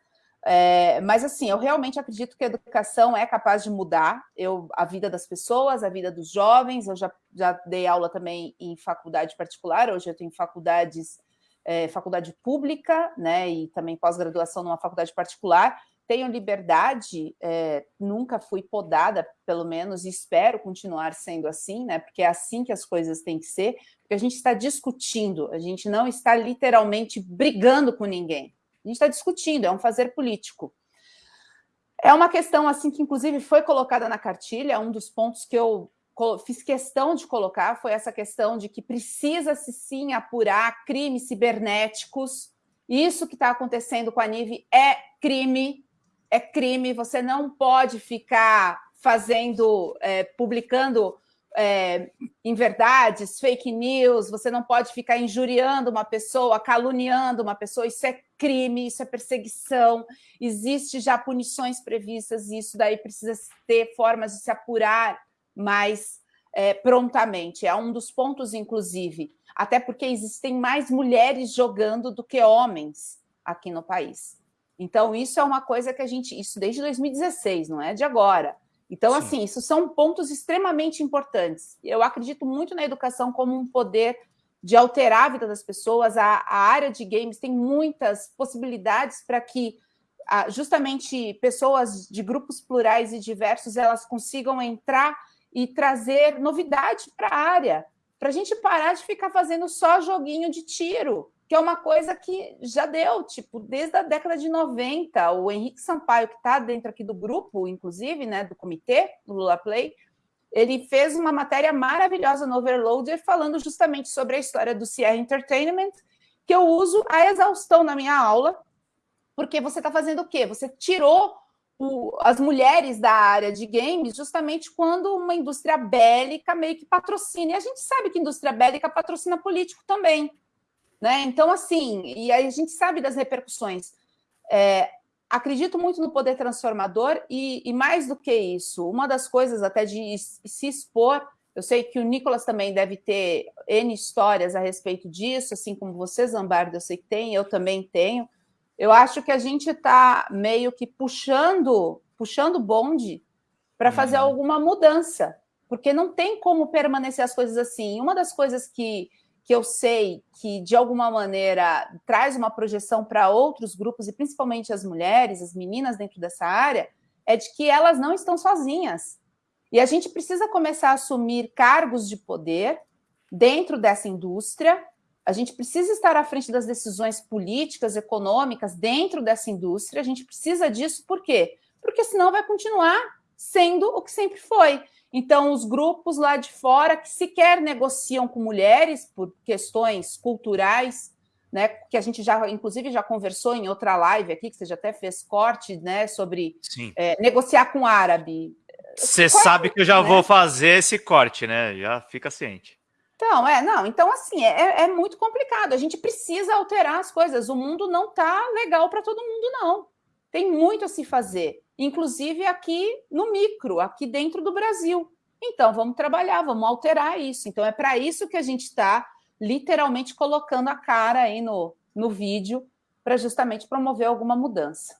é, mas assim, eu realmente acredito que a educação é capaz de mudar eu, a vida das pessoas, a vida dos jovens. Eu já, já dei aula também em faculdade particular, hoje eu tenho faculdades é, faculdade pública, né, e também pós-graduação numa faculdade particular, tenho liberdade, é, nunca fui podada, pelo menos, e espero continuar sendo assim, né, porque é assim que as coisas têm que ser, porque a gente está discutindo, a gente não está literalmente brigando com ninguém, a gente está discutindo, é um fazer político. É uma questão, assim, que inclusive foi colocada na cartilha, é um dos pontos que eu fiz questão de colocar foi essa questão de que precisa-se sim apurar crimes cibernéticos. Isso que está acontecendo com a Nive é crime, é crime. Você não pode ficar fazendo, é, publicando é, inverdades, fake news, você não pode ficar injuriando uma pessoa, caluniando uma pessoa, isso é crime, isso é perseguição, existe já punições previstas, e isso daí precisa ter formas de se apurar mais é, prontamente. É um dos pontos, inclusive, até porque existem mais mulheres jogando do que homens aqui no país. Então, isso é uma coisa que a gente... Isso desde 2016, não é de agora. Então, Sim. assim, isso são pontos extremamente importantes. Eu acredito muito na educação como um poder de alterar a vida das pessoas. A, a área de games tem muitas possibilidades para que justamente pessoas de grupos plurais e diversos elas consigam entrar e trazer novidade para a área, para a gente parar de ficar fazendo só joguinho de tiro, que é uma coisa que já deu, tipo, desde a década de 90, o Henrique Sampaio, que está dentro aqui do grupo, inclusive, né, do comitê, do Lula Play, ele fez uma matéria maravilhosa no Overloader falando justamente sobre a história do Sierra Entertainment, que eu uso a exaustão na minha aula, porque você está fazendo o quê? Você tirou o, as mulheres da área de games justamente quando uma indústria bélica meio que patrocina. E a gente sabe que indústria bélica patrocina político também. Né? Então, assim, e a gente sabe das repercussões. É, acredito muito no poder transformador e, e, mais do que isso, uma das coisas até de se expor, eu sei que o Nicolas também deve ter N histórias a respeito disso, assim como você, Zambardo, eu sei que tem, eu também tenho, eu acho que a gente está meio que puxando puxando bonde para fazer uhum. alguma mudança, porque não tem como permanecer as coisas assim. Uma das coisas que, que eu sei que, de alguma maneira, traz uma projeção para outros grupos, e principalmente as mulheres, as meninas dentro dessa área, é de que elas não estão sozinhas. E a gente precisa começar a assumir cargos de poder dentro dessa indústria, a gente precisa estar à frente das decisões políticas, econômicas, dentro dessa indústria. A gente precisa disso, por quê? Porque senão vai continuar sendo o que sempre foi. Então, os grupos lá de fora que sequer negociam com mulheres por questões culturais, né, que a gente já, inclusive, já conversou em outra live aqui, que você já até fez corte, né, sobre é, negociar com árabe. Você sabe que eu já né? vou fazer esse corte, né? Já fica ciente. Então, é, não, então assim, é, é muito complicado, a gente precisa alterar as coisas, o mundo não tá legal para todo mundo, não. Tem muito a se fazer, inclusive aqui no micro, aqui dentro do Brasil. Então, vamos trabalhar, vamos alterar isso. Então, é para isso que a gente está literalmente colocando a cara aí no, no vídeo, para justamente promover alguma mudança.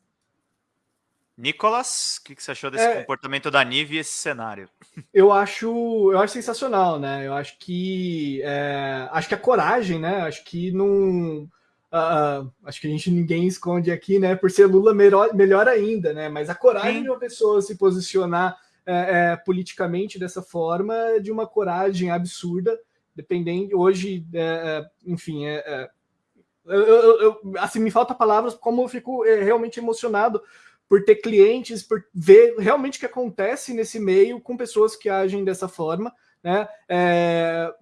Nicolas, o que, que, você achou desse é, comportamento da Nive e esse cenário? [LAUGHS] Eu acho, eu acho sensacional, né? Eu acho que é, acho que a coragem, né? Acho que não, uh, acho que a gente ninguém esconde aqui, né? Por ser Lula melhor, melhor ainda, né? Mas a coragem Sim. de uma pessoa se posicionar é, é, politicamente dessa forma é de uma coragem absurda, dependendo hoje, é, enfim, é, eu, eu, eu, assim me falta palavras como eu fico realmente emocionado por ter clientes, por ver realmente o que acontece nesse meio com pessoas que agem dessa forma, né? É,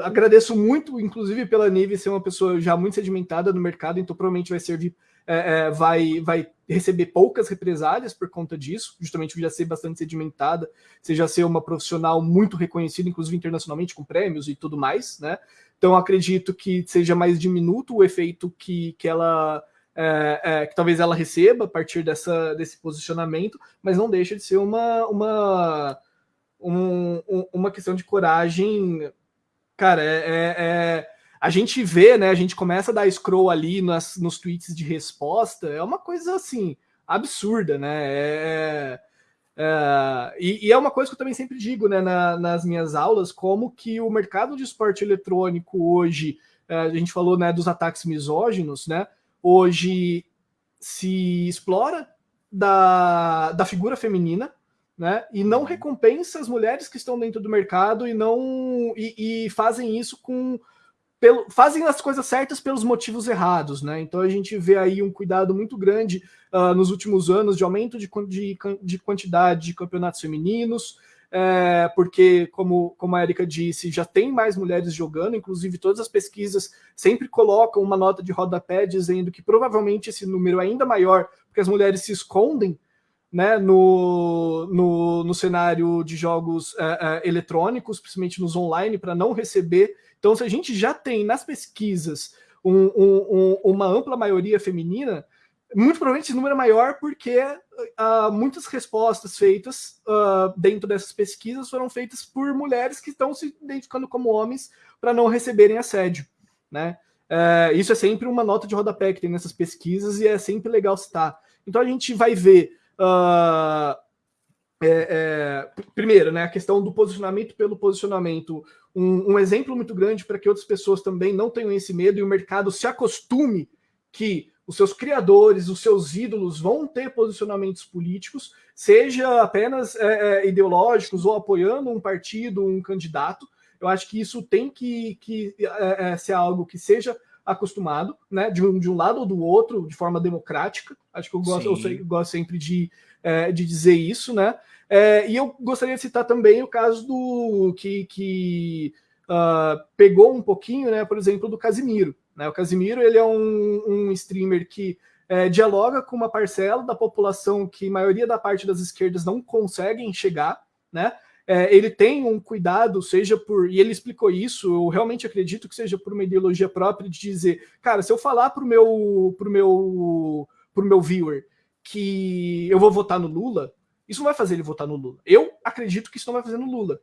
agradeço muito, inclusive, pela Nive ser uma pessoa já muito sedimentada no mercado, então provavelmente vai servir, é, é, vai, vai receber poucas represálias por conta disso, justamente por já ser bastante sedimentada, você já ser uma profissional muito reconhecida, inclusive internacionalmente, com prêmios e tudo mais, né? Então acredito que seja mais diminuto o efeito que, que ela é, é, que talvez ela receba a partir dessa, desse posicionamento, mas não deixa de ser uma, uma, um, uma questão de coragem. Cara, é, é, é, a gente vê, né? A gente começa a dar scroll ali nas, nos tweets de resposta, é uma coisa assim absurda, né? É, e, e, é uma coisa que eu também sempre digo né, na, nas minhas aulas, como que o mercado de esporte eletrônico hoje, a gente falou né, dos ataques misóginos, né? Hoje se explora da, da figura feminina, né? E não uhum. recompensa as mulheres que estão dentro do mercado e não e, e fazem isso com pelo, fazem as coisas certas pelos motivos errados, né? Então a gente vê aí um cuidado muito grande uh, nos últimos anos de aumento de, de, de quantidade de campeonatos femininos, é, porque, como, como a Erika disse, já tem mais mulheres jogando, inclusive todas as pesquisas sempre colocam uma nota de rodapé dizendo que provavelmente esse número é ainda maior, porque as mulheres se escondem né, no, no, no cenário de jogos é, é, eletrônicos, principalmente nos online, para não receber. Então, se a gente já tem nas pesquisas um, um, um, uma ampla maioria feminina, muito provavelmente esse número é maior porque uh, muitas respostas feitas uh, dentro dessas pesquisas foram feitas por mulheres que estão se identificando como homens para não receberem assédio, né? Uh, isso é sempre uma nota de rodapé que tem nessas pesquisas e é sempre legal citar. Então a gente vai ver uh, é, é, primeiro, né, a questão do posicionamento pelo posicionamento, um, um exemplo muito grande para que outras pessoas também não tenham esse medo e o mercado se acostume que os seus criadores, os seus ídolos vão ter posicionamentos políticos, seja apenas é, é, ideológicos ou apoiando um partido, um candidato. Eu acho que isso tem que, que é, é ser algo que seja acostumado, né, de um, de um lado ou do outro, de forma democrática. Acho que eu gosto, eu sei, gosto sempre de, é, de dizer isso, né? E eu gostaria de citar também o caso do que, que uh, pegou um pouquinho, né, por exemplo, do Casimiro. Né? O Casimiro ele é um, um streamer que é, dialoga com uma parcela da população que a maioria da parte das esquerdas não conseguem chegar, né? É, ele tem um cuidado, seja por. E ele explicou isso, eu realmente acredito que seja por uma ideologia própria de dizer, cara, se eu falar pro meu, pro meu, pro meu viewer que eu vou votar no Lula, isso não vai fazer ele votar no Lula. Eu acredito que isso não vai fazer no Lula.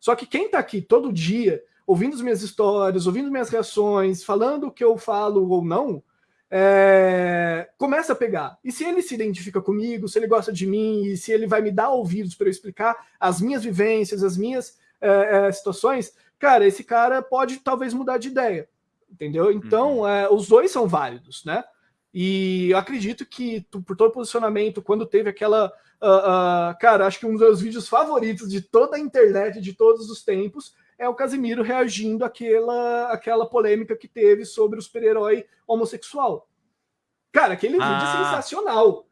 Só que quem tá aqui todo dia ouvindo as minhas histórias, ouvindo minhas reações, falando o que eu falo ou não, é, começa a pegar. E se ele se identifica comigo, se ele gosta de mim, e se ele vai me dar ouvidos para eu explicar as minhas vivências, as minhas é, é, situações, cara, esse cara pode talvez mudar de ideia. Entendeu? Então, uhum. É, os dois são válidos, né? E eu acredito que, por todo posicionamento, quando teve aquela. Uh, uh, cara, acho que um dos meus vídeos favoritos de toda a internet, de todos os tempos, é o Casimiro reagindo àquela, àquela polêmica que teve sobre o super-herói homossexual. Cara, aquele ah. vídeo é sensacional.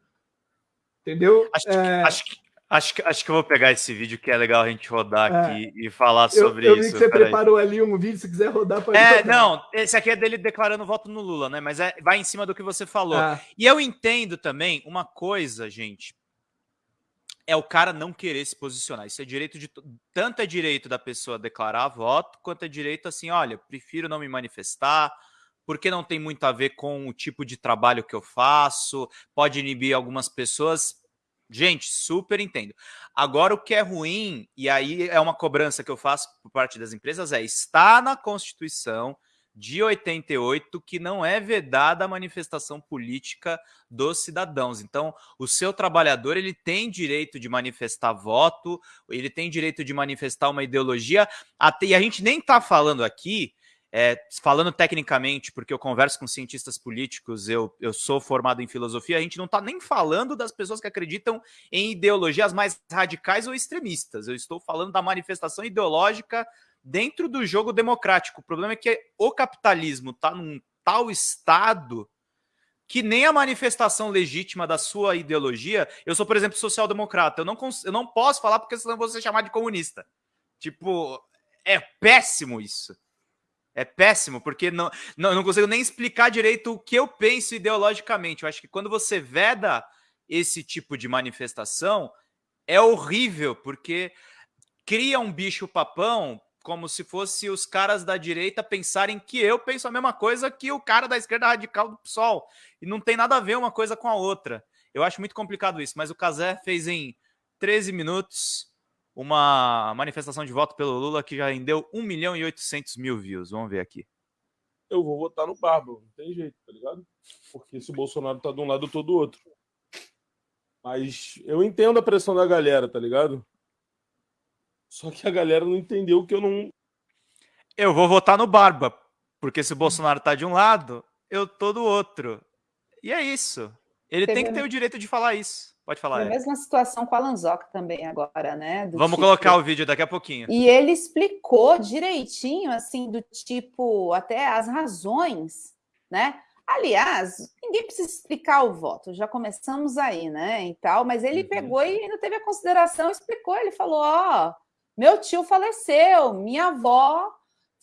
Entendeu? Acho, é... acho, que, acho, que, acho que eu vou pegar esse vídeo que é legal a gente rodar é. aqui e falar sobre eu, eu vi que você preparou aí. ali um vídeo, se quiser rodar, pode É, rodar. não, esse aqui é dele declarando voto no Lula, né? Mas é, vai em cima do que você falou. Ah. E eu entendo também uma coisa, gente, é o cara não querer se posicionar. Isso é direito de tanto é direito da pessoa declarar voto, quanto é direito assim, olha, prefiro não me manifestar, porque não tem muito a ver com o tipo de trabalho que eu faço, pode inibir algumas pessoas. Gente, super entendo. Agora, o que é ruim, e aí é uma cobrança que eu faço por parte das empresas, é está na Constituição de 88 que não é vedada a manifestação política dos cidadãos. Então, o seu trabalhador ele tem direito de manifestar voto, ele tem direito de manifestar uma ideologia, até, e a gente nem está falando aqui é, falando tecnicamente, porque eu converso com cientistas políticos, eu, eu sou formado em filosofia, a gente não está nem falando das pessoas que acreditam em ideologias mais radicais ou extremistas. Eu estou falando da manifestação ideológica dentro do jogo democrático. O problema é que o capitalismo está num tal estado que nem a manifestação legítima da sua ideologia. Eu sou, por exemplo, social-democrata. Eu não, eu não posso falar porque senão vou ser chamado de comunista. Tipo, é péssimo isso. É péssimo, porque não, não, não consigo nem explicar direito o que eu penso ideologicamente. Eu acho que quando você veda esse tipo de manifestação, é horrível, porque cria um bicho papão como se fosse os caras da direita pensarem que eu penso a mesma coisa que o cara da esquerda radical do PSOL. E não tem nada a ver uma coisa com a outra. Eu acho muito complicado isso, mas o Casé fez em 13 minutos uma manifestação de voto pelo Lula que já rendeu 1 milhão e 800 mil views. Vamos ver aqui. Eu vou votar no Barba, não tem jeito, tá ligado? Porque se o Bolsonaro tá de um lado, eu tô do outro. Mas eu entendo a pressão da galera, tá ligado? Só que a galera não entendeu que eu não. Eu vou votar no Barba, porque se o Bolsonaro tá de um lado, eu tô do outro. E é isso. Ele Teve... tem que ter o direito de falar isso. Pode falar. É a mesma situação com a Lanzoc também agora, né? Do Vamos tipo... colocar o vídeo daqui a pouquinho. E ele explicou direitinho, assim, do tipo, até as razões, né? Aliás, ninguém precisa explicar o voto, já começamos aí, né? E tal, mas ele uhum. pegou e ainda teve a consideração, explicou, ele falou: ó, oh, meu tio faleceu, minha avó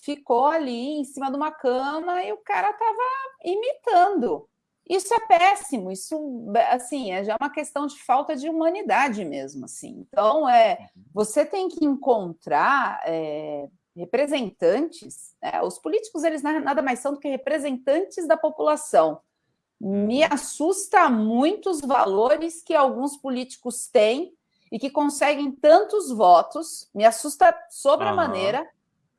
ficou ali em cima de uma cama e o cara tava imitando. Isso é péssimo, isso assim é já uma questão de falta de humanidade mesmo, assim. Então é uhum. você tem que encontrar é, representantes. Né? Os políticos eles nada mais são do que representantes da população. Me uhum. assusta muito os valores que alguns políticos têm e que conseguem tantos votos. Me assusta sobremaneira, uhum.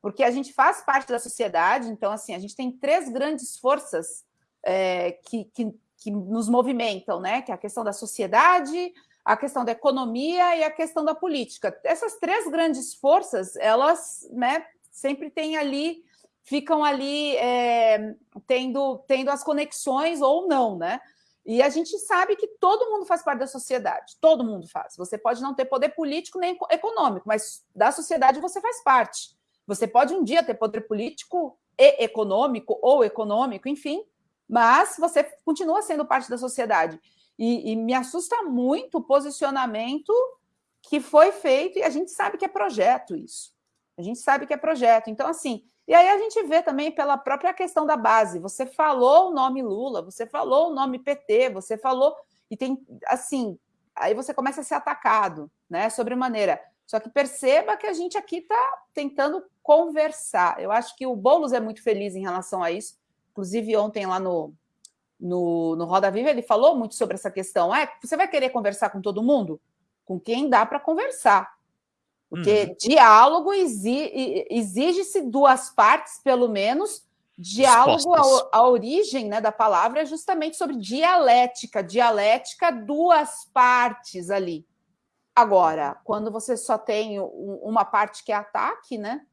porque a gente faz parte da sociedade. Então assim a gente tem três grandes forças é, que, que, que nos movimentam, né? Que é a questão da sociedade, a questão da economia e a questão da política. Essas três grandes forças, elas né, sempre têm ali, ficam ali é, tendo, tendo as conexões ou não, né? E a gente sabe que todo mundo faz parte da sociedade, todo mundo faz. Você pode não ter poder político nem econômico, mas da sociedade você faz parte. Você pode um dia ter poder político e econômico ou econômico, enfim, mas você continua sendo parte da sociedade. E, e, me assusta muito o posicionamento que foi feito, e a gente sabe que é projeto isso. A gente sabe que é projeto. Então, assim, e aí a gente vê também pela própria questão da base. Você falou o nome Lula, você falou o nome PT, você falou. E tem, assim, aí você começa a ser atacado, né? Sobremaneira. Só que perceba que a gente aqui está tentando conversar. Eu acho que o Boulos é muito feliz em relação a isso, Inclusive, ontem lá no, no, no Roda Viva, ele falou muito sobre essa questão. Ah, você vai querer conversar com todo mundo? Com quem dá para conversar. Porque uhum. diálogo exige-se duas partes, pelo menos. Diálogo, a, a, origem né, da palavra é justamente sobre dialética. Dialética, duas partes ali. Agora, quando você só tem uma parte que é ataque, né?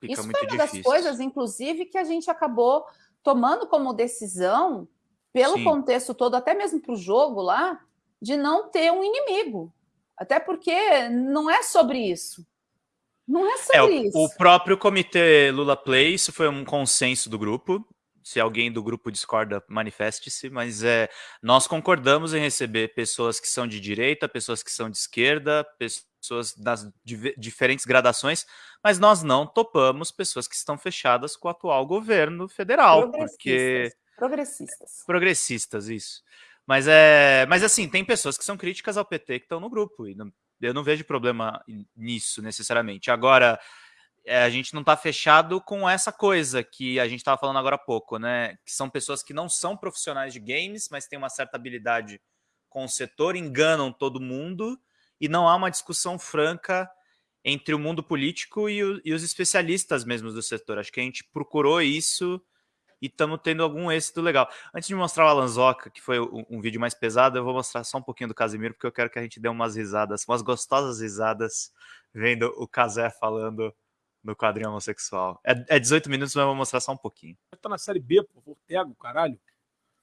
Fica Isso foi uma das coisas, inclusive, que a gente acabou tomando como decisão, pelo Sim. contexto todo, até mesmo para o jogo lá, de não ter um inimigo. Até porque não é sobre isso. Não é sobre é, isso. O próprio comitê Lula Play, isso foi um consenso do grupo. Se alguém do grupo discorda, manifeste-se, mas é, nós concordamos em receber pessoas que são de direita, pessoas que são de esquerda, pessoas das diferentes gradações, mas nós não topamos pessoas que estão fechadas com o atual governo federal, porque progressistas. Progressistas, isso. Mas é, mas assim, tem pessoas que são críticas ao PT que estão no grupo e não, eu não vejo problema nisso necessariamente. Agora, é, a gente não está fechado com essa coisa que a gente estava falando agora há pouco, né? Que são pessoas que não são profissionais de games, mas têm uma certa habilidade com o setor, enganam todo mundo e não há uma discussão franca entre o mundo político e, o, e os especialistas mesmos do setor. Acho que a gente procurou isso e estamos tendo algum êxito legal. Antes de mostrar o Alanzoca, que foi um, um, vídeo mais pesado, eu vou mostrar só um pouquinho do Casimiro, porque eu quero que a gente dê umas risadas, umas gostosas risadas, vendo o Casé falando no quadrinho homossexual. É, é 18 minutos, mas eu vou mostrar só um pouquinho. Tá na série B, pô, Vortego, caralho.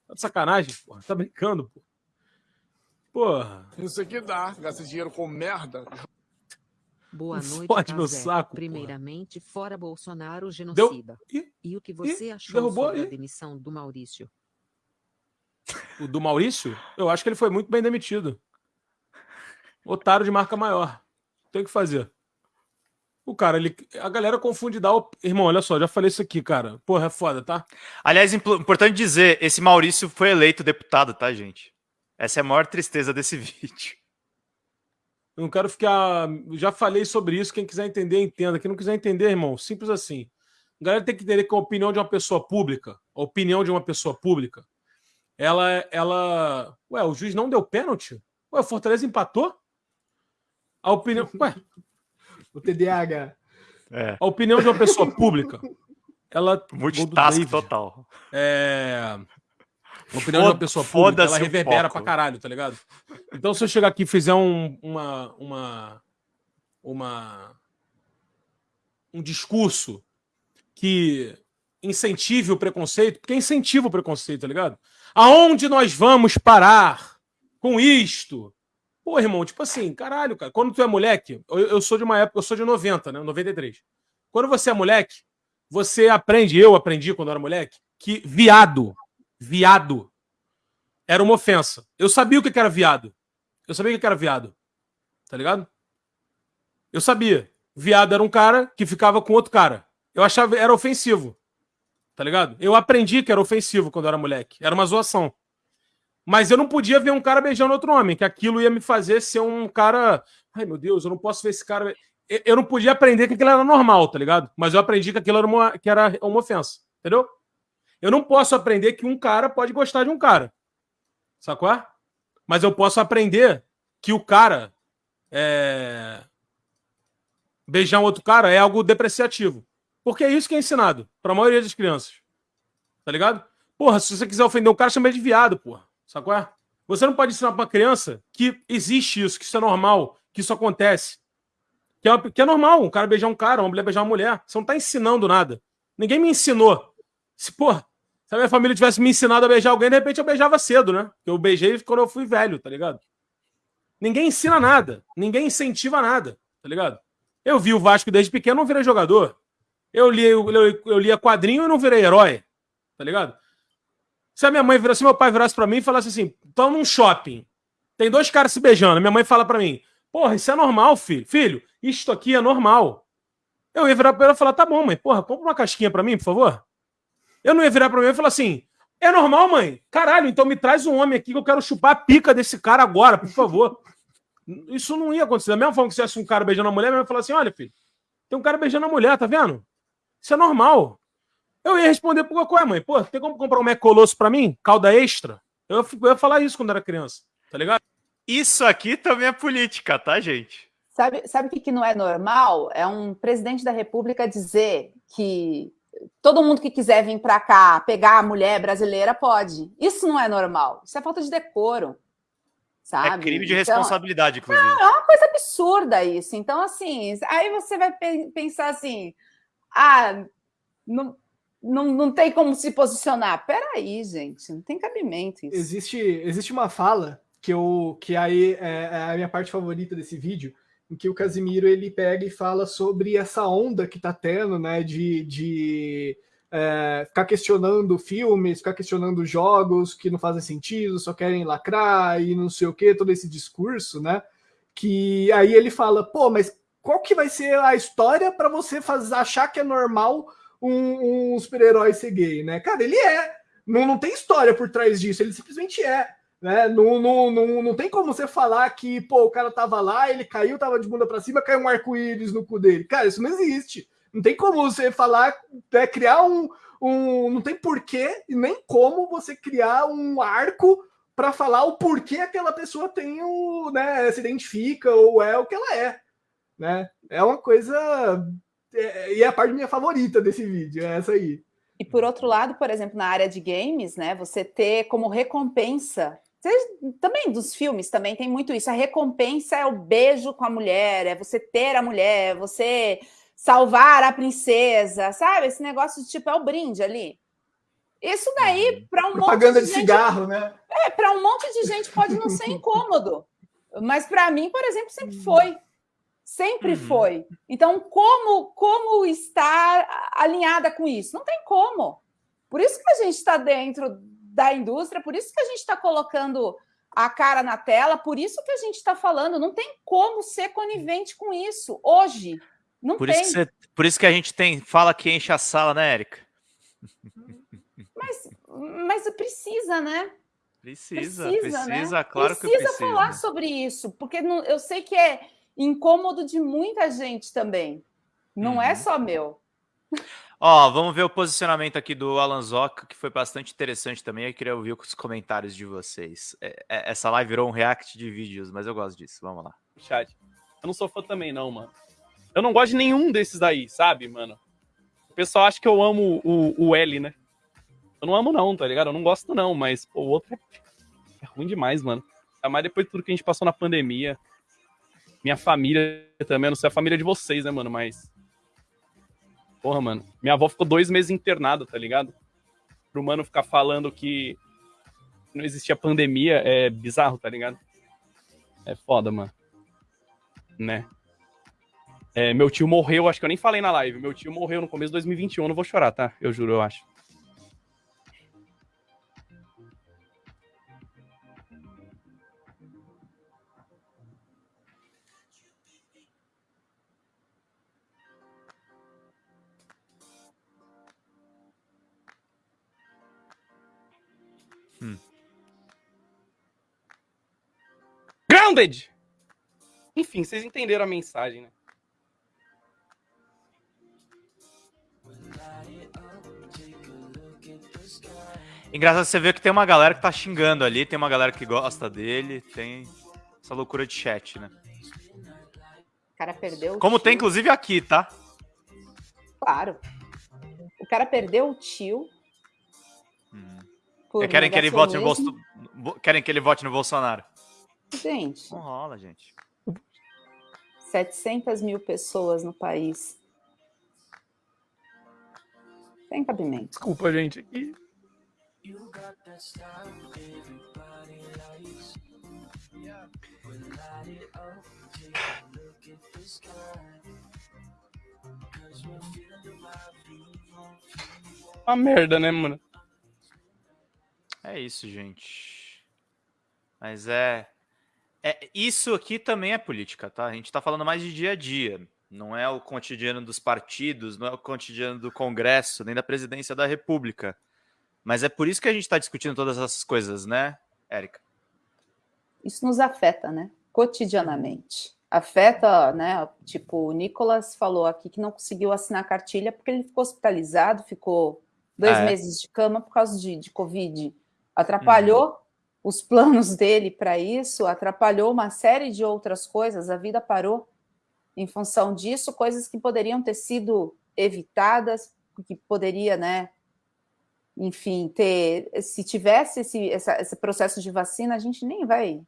Tá de sacanagem, porra. Tá brincando, pô. Porra. Isso aqui dá, gasta dinheiro com merda. Boa noite, Fode meu saco, Primeiramente, porra. fora Bolsonaro, genocida. Deu... E, e, o que você e, achou derrubou, sobre e... a demissão do Maurício? O do Maurício? Eu acho que ele foi muito bem demitido. Otário de marca maior. Tem que fazer. O cara, ele, a galera confunde dar. O... Irmão, olha só, já falei isso aqui, cara. Porra, é foda, tá? Aliás, importante dizer: esse Maurício foi eleito deputado, tá, gente? Essa é a maior tristeza desse [LAUGHS] vídeo. Eu não quero ficar. Já falei sobre isso. Quem quiser entender, entenda. Quem não quiser entender, irmão, simples assim. A galera tem que entender que a opinião de uma pessoa pública, a opinião de uma pessoa pública, ela. ela... Ué, o juiz não deu pênalti? Ué, o Fortaleza empatou? A opinião. [LAUGHS] Ué. O TDAH. É. A opinião de uma pessoa pública, ela. Multitask total. É. A opinião de uma pessoa pública, ela reverbera pra caralho, tá ligado? Então, se eu chegar aqui e fizer um, uma, uma, uma, um discurso que incentive o preconceito, porque incentiva o preconceito, tá ligado? Aonde nós vamos parar com isto? Pô, irmão, tipo assim, caralho, cara, quando tu é moleque, eu, eu sou de uma época, eu sou de 90, né, 93. Quando você é moleque, você aprende, eu aprendi quando eu era moleque, que viado viado era uma ofensa. Eu sabia o que era viado. Eu sabia o que era viado. Tá ligado? Eu sabia. Viado era um cara que ficava com outro cara. Eu achava era ofensivo. Tá ligado? Eu aprendi que era ofensivo quando eu era moleque. Era uma zoação. Mas eu não podia ver um cara beijando outro homem, que aquilo ia me fazer ser um cara. Ai, meu Deus, eu não posso ver esse cara. Eu não podia aprender que aquilo era normal, tá ligado? Mas eu aprendi que aquilo era uma, que era uma ofensa. Entendeu? Eu não posso aprender que um cara pode gostar de um cara. Sacou? Mas eu posso aprender que o cara é... beijar um outro cara é algo depreciativo. Porque é isso que é ensinado para a maioria das crianças. Tá ligado? Porra, se você quiser ofender um cara, chama ele de viado, porra. Sacou? Você não pode ensinar para uma criança que existe isso, que isso é normal, que isso acontece. Que é, que é normal um cara beijar um cara, uma mulher beijar uma mulher. Você não tá ensinando nada. Ninguém me ensinou. Se, porra, se a minha família tivesse me ensinado a beijar alguém, de repente eu beijava cedo, né? Eu beijei quando eu fui velho, tá ligado? Ninguém ensina nada. Ninguém incentiva nada, tá ligado? Eu vi o Vasco desde pequeno, não virei jogador. Eu li, eu, eu, lia quadrinho e não virei herói, tá ligado? Se a minha mãe virasse, se meu pai virasse para mim e falasse assim: tô num shopping, tem dois caras se beijando. Minha mãe fala para mim: porra, isso é normal, filho. Filho, isto aqui é normal. Eu ia virar pra ela e falar: tá bom, mãe, porra, compra uma casquinha para mim, por favor. Eu não ia virar pra mim e falar assim: é normal, mãe? Caralho, então me traz um homem aqui que eu quero chupar a pica desse cara agora, por favor. Isso não ia acontecer. Da mesma forma que se tivesse um cara beijando a mulher, mãe ia falar assim: olha, filho, tem um cara beijando a mulher, tá vendo? Isso é normal. Eu ia responder por qual é, mãe? Pô, tem como comprar um Mac Colosso pra mim? Calda extra? Eu, eu ia falar isso quando era criança, tá ligado? Isso aqui também é política, tá, gente? Sabe, sabe o que, que não é normal? É um presidente da República dizer que todo mundo que quiser vir para cá pegar a mulher brasileira pode. Isso não é normal. Isso é falta de decoro. Sabe? É crime de então, responsabilidade, inclusive. é uma coisa absurda isso. Então, assim, aí você vai pensar assim: ah, não, não, não tem como se posicionar. Peraí, gente, não tem cabimento isso. Existe, existe uma fala que, eu, que aí é, é a minha parte favorita desse vídeo, em que o Casimiro ele pega e fala sobre essa onda que está tendo, né, de, de é, ficar questionando filmes, ficar questionando jogos que não fazem sentido, só querem lacrar e não sei o que, todo esse discurso, né? Que aí ele fala, pô, mas qual que vai ser a história para você fazer, achar que é normal um, um super-herói ser gay, né? Cara, ele é. Não, não tem história por trás disso, ele simplesmente é. Né? Não, não, não, não tem como você falar que, pô, o cara tava lá, ele caiu, tava de bunda para cima, caiu um arco-íris no cu dele. Cara, isso não existe. Não tem como você falar, é, criar um, um. Não tem porquê e nem como você criar um arco para falar o porquê aquela pessoa tem o, né, se identifica ou é o que ela é. né? É uma coisa. É, e é a parte minha favorita desse vídeo, é essa aí. E por outro lado, por exemplo, na área de games, né? Você ter como recompensa. Também dos filmes também tem muito isso. A recompensa é o beijo com a mulher, é você ter a mulher, é você salvar a princesa, sabe? Esse negócio de tipo é o brinde ali. Isso daí, uhum. para um Propaganda monte de, de gente, cigarro, né? É, para um monte de gente pode não ser incômodo. Mas para mim, por exemplo, sempre uhum. foi. Sempre uhum. foi. Então, como, como estar alinhada com isso? Não tem como. Por isso que a gente está dentro da indústria, por isso que a gente está colocando a cara na tela, por isso que a gente está falando. Não tem como ser conivente com isso hoje. Não por tem. Isso você, por isso que a gente tem fala que enche a sala, né, Érica? Mas, mas precisa, né? Precisa, precisa, precisa né? claro precisa que precisa. falar sobre isso, porque não, eu sei que é incômodo de muita gente também. Não é uhum. é só meu. Ó, vamos ver o posicionamento aqui do Alan que foi bastante interessante também. Eu queria ouvir os comentários de vocês. É, é, essa live virou um react de vídeos, mas eu gosto disso. Vamos lá. Chat. Eu não sou fã também, não, mano. Eu não gosto de nenhum desses daí, sabe, mano? O pessoal acha que eu amo o, o L, né? Eu não amo, não, tá ligado? Eu não gosto, não, mas pô, o outro é, é ruim demais, mano. Ainda mais depois de tudo que a gente passou na pandemia. Minha família também, eu não sei a família de vocês, né, mano? Mas. Porra, mano. Minha avó ficou dois meses internada, tá ligado? Pro mano ficar falando que não existia pandemia é bizarro, tá ligado? É foda, mano. Né? É, meu tio morreu, acho que eu nem falei na live. Meu tio morreu no começo de 2021, eu não vou chorar, tá? Eu juro, eu acho. Enfim, vocês entenderam a mensagem, né? Engraçado você ver que tem uma galera que tá xingando ali, tem uma galera que gosta dele, tem essa loucura de chat, né? O cara perdeu o Como tio. tem, inclusive, aqui, tá? Claro. O cara perdeu o tio. Hum. Querem que, ele vote no Bolso... Querem que ele vote no Bolsonaro? Gente. Não rola, gente. 700 mil pessoas no país. Tem cabimento. Desculpa, gente. E... Uma merda, né, mano? É isso, gente. Mas é... é. Isso aqui também é política, tá? A gente tá falando mais de dia a dia. Não é o cotidiano dos partidos, não é o cotidiano do Congresso, nem da presidência da República. Mas é por isso que a gente está discutindo todas essas coisas, né, Érica? Isso nos afeta, né? Cotidianamente. Afeta, né? Tipo, o Nicolas falou aqui que não conseguiu assinar a cartilha porque ele ficou hospitalizado, ficou dois ah, é. meses de cama por causa de, de Covid. Atrapalhou uhum. Os planos dele para isso, atrapalhou uma série de outras coisas, a vida parou em função disso, coisas que poderiam ter sido evitadas, que poderia, né, enfim, ter, se tivesse esse, essa, esse processo de vacina, a gente nem vai,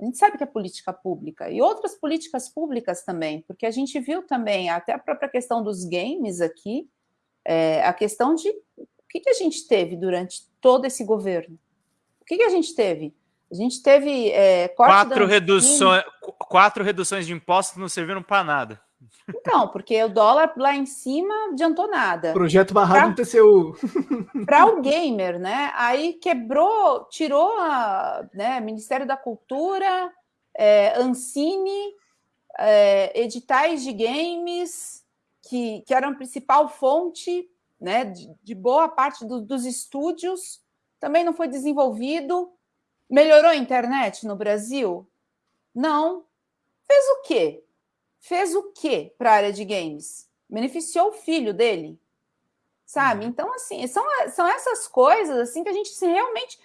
a gente sabe que é política pública, e outras políticas públicas também, porque a gente viu também, até a própria questão dos games aqui, é, a questão de o que, que a gente teve durante todo esse governo, o que, que a gente teve? A gente teve é, quatro, reduções, quatro reduções de impostos não serviram para nada. Então, porque o dólar lá em cima adiantou nada. Projeto barrado no TCU. [LAUGHS] Para o gamer, né? Aí quebrou, tirou a né, Ministério da Cultura, é, Ancine, é, editais de games, que, que eram a principal fonte né, de, de boa parte do, dos estúdios, também não foi desenvolvido. Melhorou a internet no Brasil? Não. Fez o quê? Fez o quê para a área de games? Beneficiou o filho dele? Sabe? Uhum. Então, assim, são, são essas coisas assim que a gente se realmente.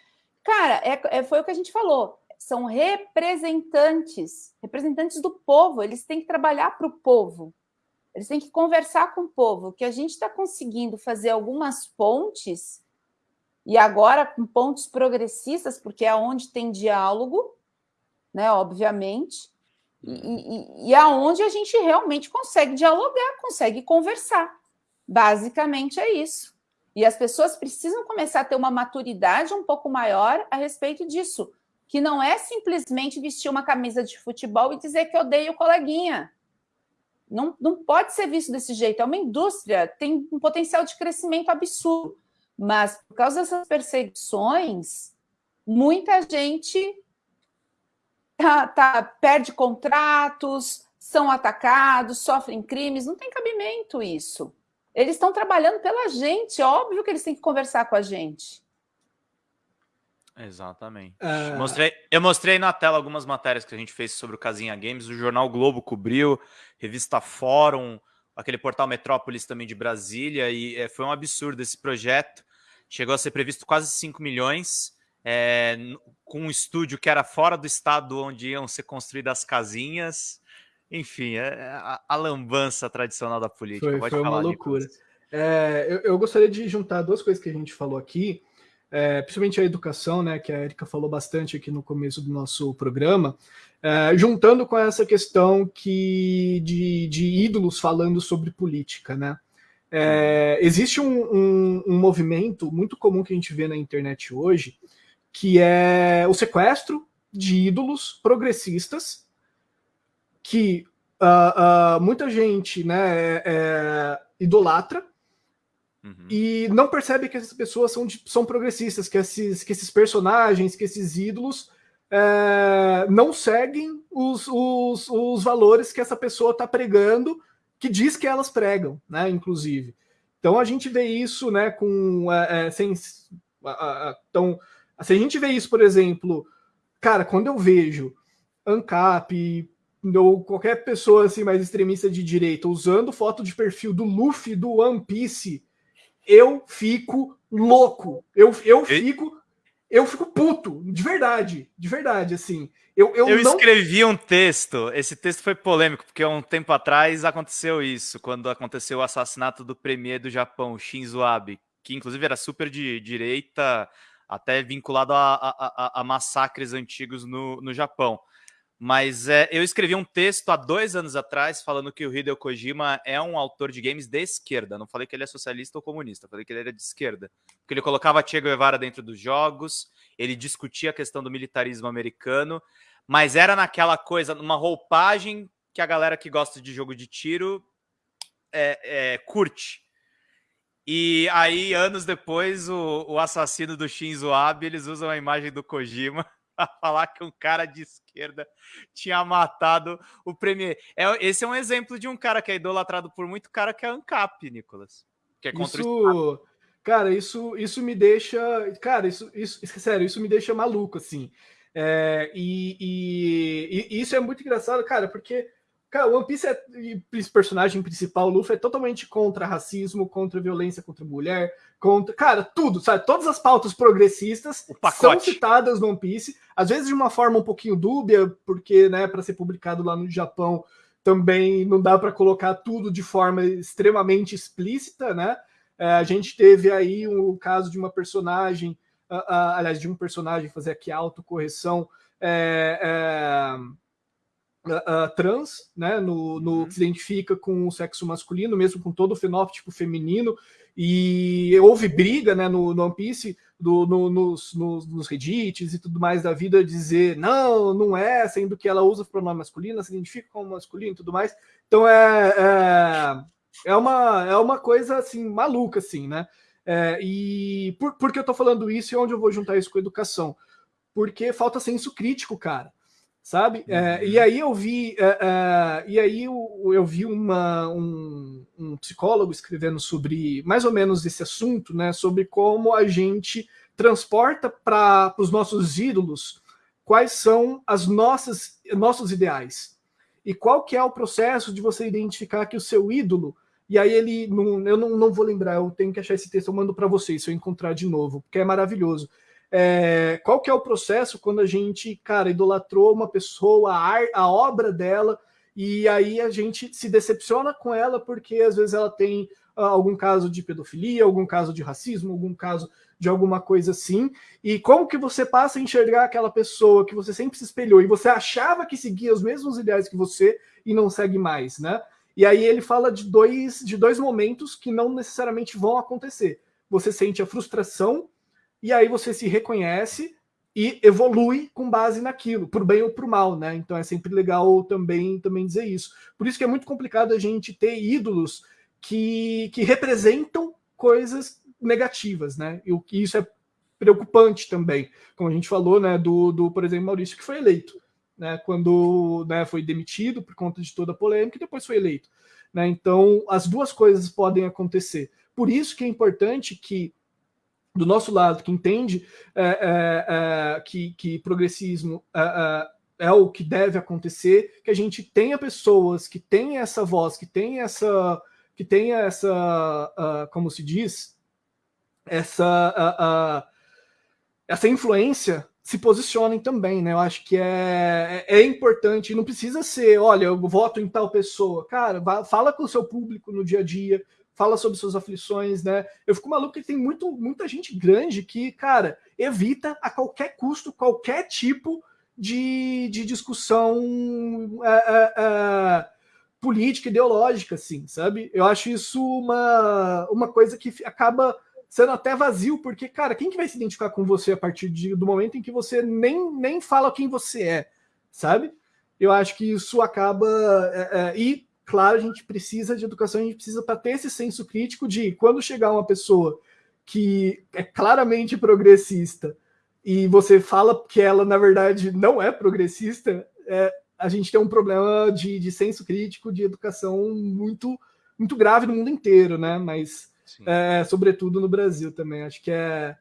Cara, é, é, foi o que a gente falou. são representantes, representantes do povo, eles têm que trabalhar para o povo, eles têm que conversar com o povo, que a gente está conseguindo fazer algumas pontes, e agora com pontos progressistas, porque é onde tem diálogo, né, obviamente, e, aonde a gente realmente consegue dialogar, consegue conversar. Basicamente é isso. E as pessoas precisam começar a ter uma maturidade um pouco maior a respeito disso, que não é simplesmente vestir uma camisa de futebol e dizer que odeio o coleguinha. Não, não pode ser visto desse jeito. É uma indústria, tem um potencial de crescimento absurdo. Mas, por causa dessas perseguições, muita gente tá, tá, perde contratos, são atacados, sofrem crimes. Não tem cabimento isso. Eles estão trabalhando pela gente, óbvio que eles têm que conversar com a gente. Exatamente. Uh... Mostrei, eu mostrei na tela algumas matérias que a gente fez sobre o Casinha Games, o Jornal Globo cobriu, revista Fórum, aquele portal Metrópolis também de Brasília, e é, foi um absurdo esse projeto. Chegou a ser previsto quase 5 milhões, é, com um estúdio que era fora do estado onde iam ser construídas as casinhas. Enfim, é, a, a lambança tradicional da política. Foi, foi uma loucura. É, eu, eu, gostaria de juntar duas coisas que a gente falou aqui, é, principalmente a educação, né, que a Erika falou bastante aqui no começo do nosso programa, é, juntando com essa questão que de, de ídolos falando sobre política, né? É, existe um, um, um, movimento muito comum que a gente vê na internet hoje, que é o sequestro de ídolos progressistas que uh, uh, muita gente né, é, é, idolatra uhum. e não percebe que essas pessoas são, são progressistas, que esses, que esses personagens, que esses ídolos é, não seguem os, os, os valores que essa pessoa está pregando, que diz que elas pregam, né, inclusive. Então a gente vê isso né, com. É, é sem, então, se a gente vê isso, por exemplo, cara, quando eu vejo ANCAP, ou qualquer pessoa assim mais extremista de direita usando foto de perfil do Luffy do One Piece, eu fico louco. Eu, eu fico eu fico puto, de verdade, de verdade, assim. Eu, eu, eu não... escrevi um texto, esse texto foi polêmico, porque um tempo atrás aconteceu isso, quando aconteceu o assassinato do premier do Japão, Shinzo Abe, que inclusive era super de direita, até vinculado a, a, a, a massacres antigos no, no Japão. Mas é, eu escrevi um texto há dois anos atrás falando que o Hideo Kojima é um autor de games de esquerda. Não falei que ele é socialista ou comunista, falei que ele era de esquerda. Porque ele colocava Che Guevara dentro dos jogos, ele discutia a questão do militarismo americano, mas era naquela coisa, numa roupagem que a galera que gosta de jogo de tiro é, é, curte. E aí, anos depois, o, o assassino do Shinzo Abe, eles usam a imagem do Kojima [LAUGHS] [LAUGHS] falar que um cara de esquerda tinha matado o Premier. É, esse é um exemplo de um cara que é idolatrado por muito cara que é ANCAP, Nicolas. Que é contra isso, cara, isso, isso me deixa. Cara, isso, isso, sério, isso me deixa maluco, assim. É, e, e, e, isso é muito engraçado, cara, porque Cara, One Piece é personagem principal, Luffy, é totalmente contra racismo, contra violência contra mulher, contra. Cara, tudo, sabe? Todas as pautas progressistas são citadas no One Piece, às vezes de uma forma um pouquinho dúbia, porque, né, para ser publicado lá no Japão também não dá para colocar tudo de forma extremamente explícita, né? É, a gente teve aí o um, caso de uma personagem, uh, uh, aliás, de um personagem fazer aqui a autocorreção. É, é, uh, trans, né, no, no, uhum. que se identifica com o sexo masculino, mesmo com todo o fenótipo feminino, e houve briga né, no, no One Piece, do, no, nos, nos, nos Reddits e tudo mais da vida, dizer não, não é, sendo que ela usa o pronome masculino, se identifica como masculino e tudo mais. Então é, é, é, uma, é uma coisa assim, maluca, assim, né? É, e por, por que eu tô falando isso e onde eu vou juntar isso com educação? Porque falta senso crítico, cara sabe? É, e uhum. aí eu vi, é, é, e aí eu, eu vi uma, um, um, psicólogo escrevendo sobre mais ou menos esse assunto, né? Sobre como a gente transporta para os nossos ídolos quais são as nossas nossos ideais e qual que é o processo de você identificar que o seu ídolo e aí ele não, eu não, não vou lembrar, eu tenho que achar esse texto, eu mando para vocês se eu encontrar de novo, porque é maravilhoso. É, qual que é o processo quando a gente, cara, idolatrou uma pessoa, a, ar, a obra dela, e aí a gente se decepciona com ela porque às vezes ela tem uh, algum caso de pedofilia, algum caso de racismo, algum caso de alguma coisa assim, e como que você passa a enxergar aquela pessoa que você sempre se espelhou e você achava que seguia os mesmos ideais que você e não segue mais, né? E aí ele fala de dois, de dois momentos que não necessariamente vão acontecer. Você sente a frustração e aí você se reconhece e evolui com base naquilo, por bem ou por mal, né? Então é sempre legal também, também dizer isso. Por isso que é muito complicado a gente ter ídolos que, que representam coisas negativas, né? E que isso é preocupante também, como a gente falou, né? Do, do por exemplo, Maurício que foi eleito, né? Quando né, foi demitido por conta de toda a polêmica e depois foi eleito, né? Então as duas coisas podem acontecer. Por isso que é importante que do nosso lado, que entende é, é, é, que, que, progressismo é, é, é, o que deve acontecer, que a gente tenha pessoas que tenham essa voz, que tenha essa, que tenha essa, uh, como se diz, essa, uh, uh, essa influência se posicionem também, né? Eu acho que é, é importante, não precisa ser, olha, eu voto em tal pessoa. Cara, fala com o seu público no dia a dia, fala sobre suas aflições, né? Eu fico maluco que tem muito, muita gente grande que, cara, evita a qualquer custo, qualquer tipo de, de discussão é, é, é, política, ideológica, assim, sabe? Eu acho isso uma, uma coisa que acaba sendo até vazio, porque, cara, quem que vai se identificar com você a partir de, do momento em que você nem, nem fala quem você é, sabe? Eu acho que isso acaba. É, é, e claro, a gente precisa de educação, a gente precisa para ter esse senso crítico de quando chegar uma pessoa que é claramente progressista e você fala que ela, na verdade, não é progressista, é, a gente tem um problema de, de senso crítico, de educação muito, muito grave no mundo inteiro, né? Mas, é, sobretudo no Brasil também. Acho que é,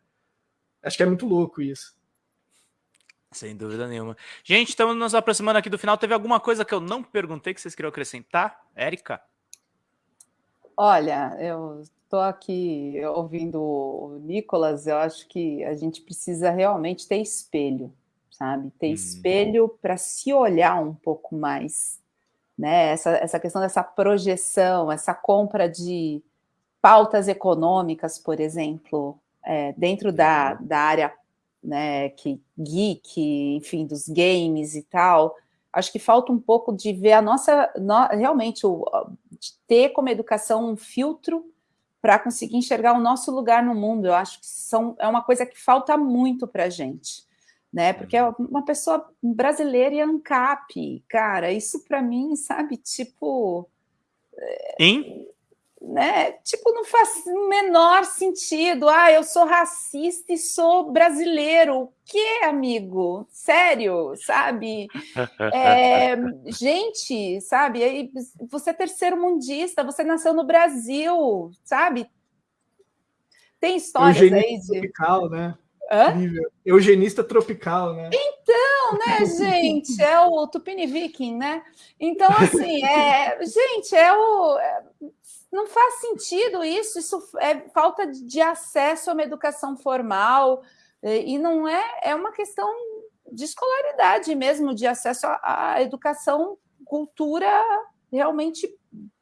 acho que é muito louco isso. Sem dúvida nenhuma. Gente, estamos nos aproximando aqui do final. Teve alguma coisa que eu não perguntei que vocês queriam acrescentar? Érica? Olha, eu estou aqui ouvindo o Nicolas, eu acho que a gente precisa realmente ter espelho, sabe? Ter hum. espelho para se olhar um pouco mais, né? Essa, essa questão dessa projeção, essa compra de pautas econômicas, por exemplo, é, dentro da, uhum. da área né, que geek, enfim, dos games e tal, acho que falta um pouco de ver a nossa, no, realmente, o, ter como educação um filtro para conseguir enxergar o nosso lugar no mundo. Eu acho que são, é uma coisa que falta muito para a gente, né? Porque é uhum. uma pessoa brasileira e ANCAP, cara, isso para mim, sabe, tipo. Hein? Né? Tipo, não faz o menor sentido. Ah, eu sou racista e sou brasileiro. O que, amigo? Sério, sabe? [LAUGHS] É, gente, sabe? Aí, você é terceiro mundista, você nasceu no Brasil, sabe? Tem histórias Eugênio aí de. Tropical, né? Hã? Eugenista tropical, né? Então, né, [LAUGHS] gente, é o Tupini Viking, né? Então, assim, é, gente, é o. É, não faz sentido isso, isso é falta de acesso a uma educação formal, e não é, é uma questão de escolaridade mesmo, de acesso à educação, cultura realmente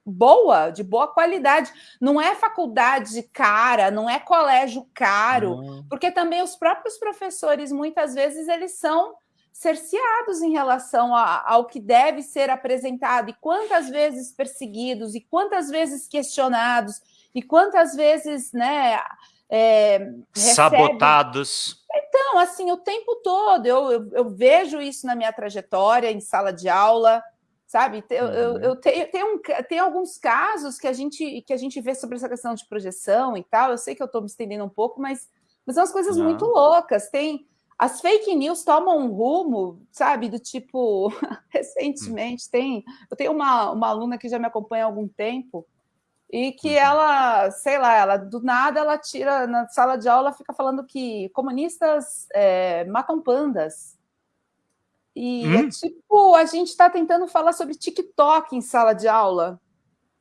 boa, de boa qualidade. Não é faculdade cara, não é colégio caro, porque também os próprios professores, muitas vezes, eles são cerceados em relação a, ao que deve ser apresentado, e quantas vezes perseguidos, e quantas vezes questionados, e quantas vezes, né, é, sabotados. Então, assim, o tempo todo, eu, eu, eu, vejo isso na minha trajetória em sala de aula, sabe? Eu, eu, uhum. eu tenho, tenho, um, tem alguns casos que a, gente, que a gente vê sobre essa questão de projeção e tal, eu sei que eu estou me estendendo um pouco, mas, mas são umas coisas Não. muito loucas, tem as fake news tomam um rumo, sabe, do tipo, [LAUGHS] recentemente tem, eu tenho uma, uma aluna que já me acompanha há algum tempo, e que uhum. ela, sei lá, ela do nada ela tira na sala de aula, fica falando que comunistas é, matam pandas. E hum? é tipo, a gente está tentando falar sobre TikTok em sala de aula,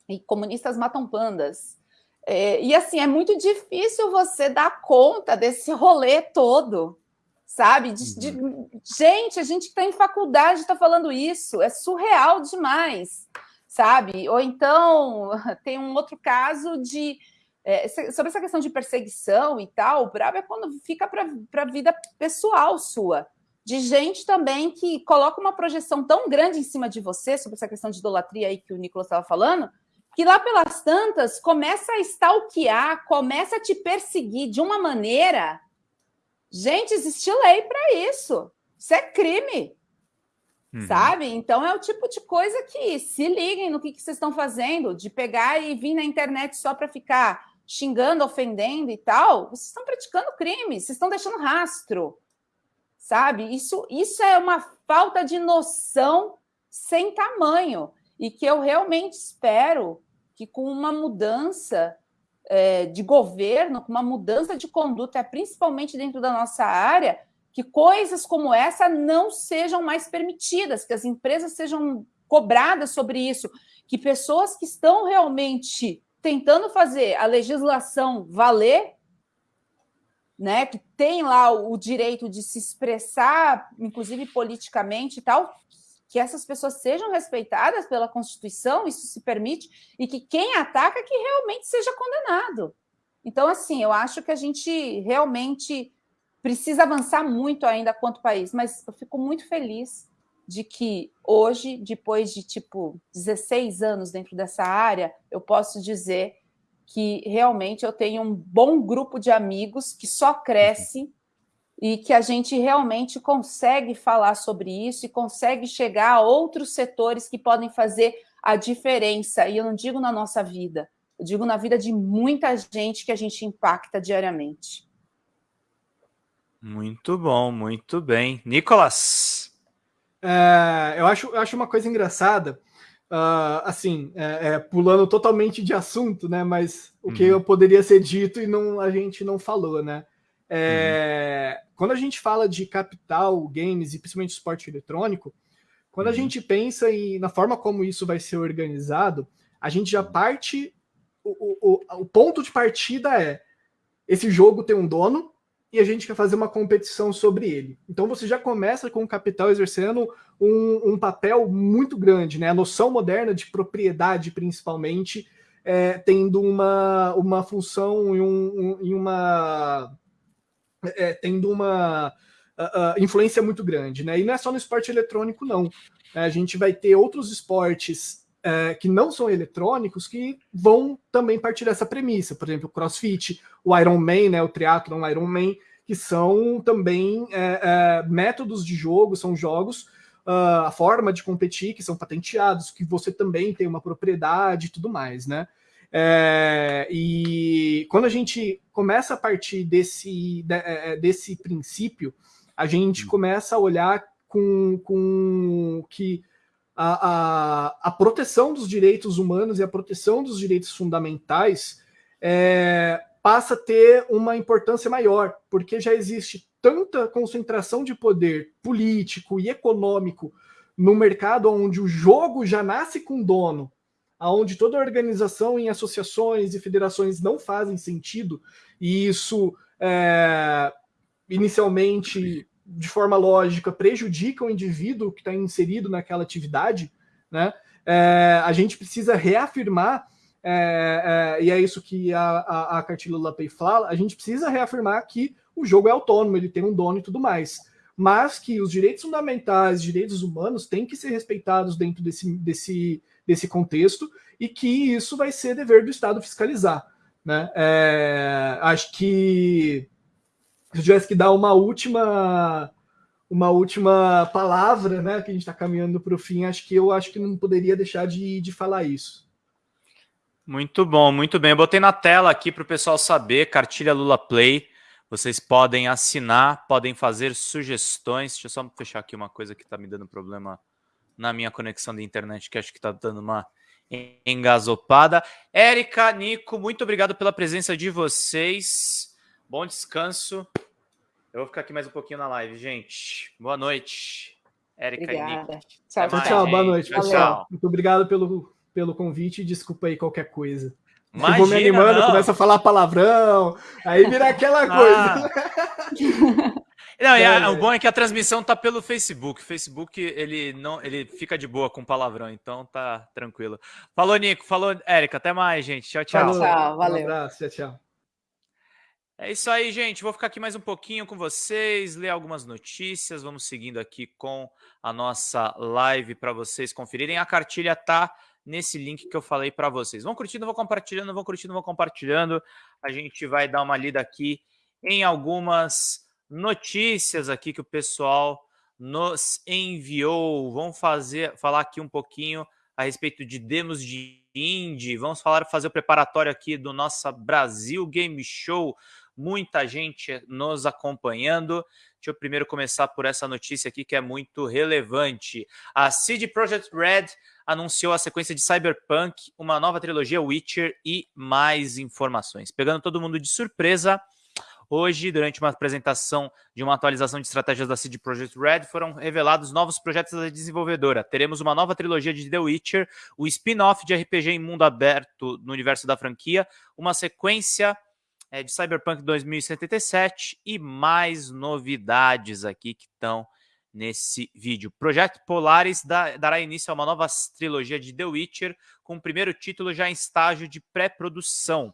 e comunistas matam pandas. É, e assim, é muito difícil você dar conta desse rolê todo, sabe? De, de, gente, a gente que está em faculdade está falando isso, é surreal demais, sabe? Ou então [LAUGHS] tem um outro caso de é, sobre essa questão de perseguição e tal, o brabo é quando fica para a vida pessoal sua, de gente também que coloca uma projeção tão grande em cima de você sobre essa questão de idolatria aí que o Nicolas estava falando, que lá pelas tantas começa a stalkear, começa a te perseguir de uma maneira. Gente, existe lei para isso. Isso é crime. Uhum. Sabe? Então é o tipo de coisa que se liguem no que, que vocês estão fazendo, de pegar e vir na internet só para ficar xingando, ofendendo e tal, vocês estão praticando crime, vocês estão deixando rastro, sabe? Isso, isso é uma falta de noção sem tamanho e que eu realmente espero que com uma mudança é, de governo, com uma mudança de conduta, principalmente dentro da nossa área, que coisas como essa não sejam mais permitidas, que as empresas sejam cobradas sobre isso, que pessoas que estão realmente tentando fazer a legislação valer, né, que tem lá o direito de se expressar, inclusive politicamente e tal, que essas pessoas sejam respeitadas pela Constituição, isso se permite, e que quem ataca que realmente seja condenado. Então, assim, eu acho que a gente realmente precisa avançar muito ainda quanto país, mas eu fico muito feliz de que hoje, depois de tipo 16 anos dentro dessa área, eu posso dizer que realmente eu tenho um bom grupo de amigos que só cresce e que a gente realmente consegue falar sobre isso e consegue chegar a outros setores que podem fazer a diferença. E eu não digo na nossa vida, eu digo na vida de muita gente que a gente impacta diariamente. Muito bom, muito bem. Nicolas, é, eu, acho, eu acho uma coisa engraçada, uh, assim, é, é, pulando totalmente de assunto, né? Mas o que uhum. poderia ser dito e não, a gente não falou, né? É, uhum. Quando a gente fala de capital, games e principalmente esporte eletrônico, quando uhum. a gente pensa em, na forma como isso vai ser organizado, a gente já parte. O, o, o ponto de partida é esse jogo tem um dono, e a gente quer fazer uma competição sobre ele. Então você já começa com o capital exercendo um, um papel muito grande, né? A noção moderna de propriedade, principalmente, é, tendo uma, uma função e, um, um, uma é, tendo uma uh, uh, influência muito grande, né? E não é só no esporte eletrônico, não. A gente vai ter outros esportes é, que não são eletrônicos que vão também partir dessa premissa. Por exemplo, o CrossFit, o Ironman, né, o triatlon Ironman, que são também é, é, métodos de jogo, são jogos, uh, a forma de competir, que são patenteados, que você também tem uma propriedade e tudo mais, né? É, e quando a gente começa a partir desse, de, é, é, desse princípio, a gente hum. começa a olhar com, com que a, a, a, proteção dos direitos humanos e a proteção dos direitos fundamentais é, passa a ter uma importância maior, porque já existe tanta concentração de poder político e econômico no mercado onde o jogo já nasce com dono, aonde toda organização em associações e federações não fazem sentido, e isso é, inicialmente de forma lógica, prejudica o indivíduo que está inserido naquela atividade, né? É, a gente precisa reafirmar, é, é, e é isso que a, a, a cartilha Lapay fala, a gente precisa reafirmar que o jogo é autônomo, ele tem um dono e tudo mais, mas que os direitos fundamentais, direitos humanos têm que ser respeitados dentro desse, desse, desse contexto e que isso vai ser dever do Estado fiscalizar. Né? É, acho que se eu tivesse que dar uma última uma última palavra, né, que a gente está caminhando para o fim, acho que eu acho que não poderia deixar de, de falar isso. Muito bom, muito bem. Eu botei na tela aqui para o pessoal saber, cartilha Lula Play. Vocês podem assinar, podem fazer sugestões. Deixa eu só fechar aqui uma coisa que está me dando problema na minha conexão de internet, que acho que está dando uma engasopada. Érica, Nico, muito obrigado pela presença de vocês. Bom descanso. Eu vou ficar aqui mais um pouquinho na live, gente. Boa noite. Érica Obrigada. e Nick. Tchau, tchau, tchau. Boa noite, tchau, pessoal. Tchau. Muito obrigado pelo, pelo convite. Desculpa aí qualquer coisa. eu vou me Imagina, animando, não. começa a falar palavrão, aí vira aquela coisa. [LAUGHS] [LAUGHS] Não, a- Não, o bom é que a transmissão tá pelo Facebook. O Facebook, ele não, ele fica de boa com palavrão, então tá tranquilo. Falou, Nico. Falou, Érica. Até mais, gente. Tchau, tchau. Falou, Tchau, Um valeu. abraço, tchau, tchau. É isso aí, gente. Vou ficar aqui mais um pouquinho com vocês, ler algumas notícias. Vamos seguindo aqui com a nossa live para vocês conferirem. A cartilha tá nesse link que eu falei para vocês. Vão curtindo, vão compartilhando, vão curtindo, vão compartilhando. A gente vai dar uma lida aqui em algumas notícias aqui que o pessoal nos enviou. Vamos fazer, falar aqui um pouquinho a respeito de demos de indie. Vamos falar, fazer o preparatório aqui do nosso Brasil Game Show. Muita gente nos acompanhando. Deixa eu primeiro começar por essa notícia aqui que é muito relevante. A CD Projekt Red anunciou a sequência de Cyberpunk, uma nova trilogia Witcher e mais informações. Pegando todo mundo de surpresa, Hoje, durante uma apresentação de uma atualização de estratégias da CD Projekt Red, foram revelados novos projetos da desenvolvedora. Teremos uma nova trilogia de The Witcher, o spin-off de RPG em mundo aberto no universo da franquia, uma sequência é, de Cyberpunk 2077 e mais novidades aqui que estão nesse vídeo. Projeto Polaris dará início a uma nova trilogia de The Witcher, com o primeiro título já em estágio de pré-produção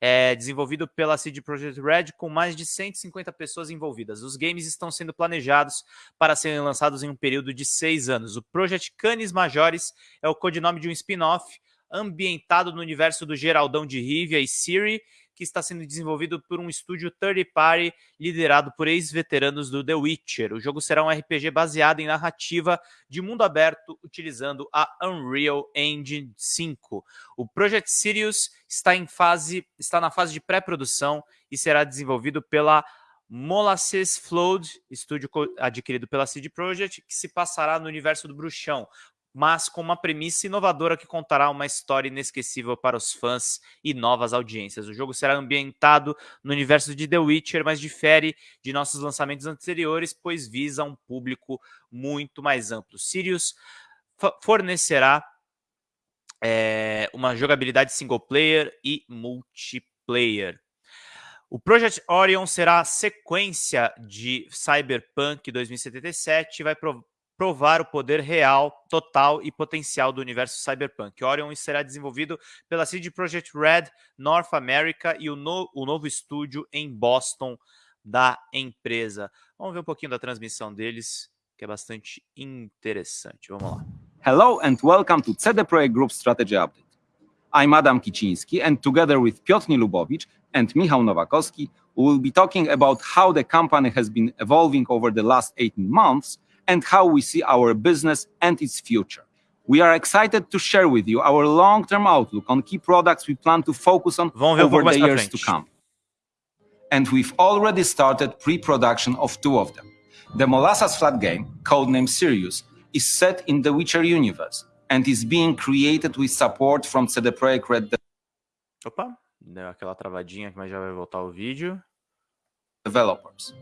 é, desenvolvido pela CD Projekt Red, com mais de 150 pessoas envolvidas. Os games estão sendo planejados para serem lançados em um período de seis anos. O Project Canis Majores é o codinome de um spin-off ambientado no universo do Geraldão de Rivia e Siri, que está sendo desenvolvido por um estúdio third party liderado por ex-veteranos do The Witcher. O jogo será um RPG baseado em narrativa de mundo aberto utilizando a Unreal Engine 5. O Project Sirius está em fase está na fase de pré-produção e será desenvolvido pela Molasses Flood, estúdio adquirido pela CD Projekt, que se passará no universo do Bruxão, mas com uma premissa inovadora que contará uma história inesquecível para os fãs e novas audiências. O jogo será ambientado no universo de The Witcher, mas difere de nossos lançamentos anteriores, pois visa um público muito mais amplo. Sirius fornecerá é, uma jogabilidade single player e multiplayer. O Project Orion será a sequência de Cyberpunk 2077 e vai provar o poder real, total e potencial do universo Cyberpunk. Orion será desenvolvido pela CD Projekt Red North America e o, no- o novo estúdio em Boston da empresa. Vamos ver um pouquinho da transmissão deles, que é bastante interessante. Vamos lá. Hello and welcome to CD Projekt Group Strategy Update. I'm Adam Kiciński and together with Piotr Lubowicz and Michał Nowakowski, we will be talking about how the company has been evolving over the last 18 months and how we see our business and its future. We are excited to share with you our long-term outlook on key products we plan to focus on over the years to come. And we've already started pre-production of two of them. The Molasses Flat game, codenamed Sirius, is set in the Witcher universe and is being created with support from CD Projekt Red Opa, deu aquela travadinha, mas já vai voltar o vídeo. developers.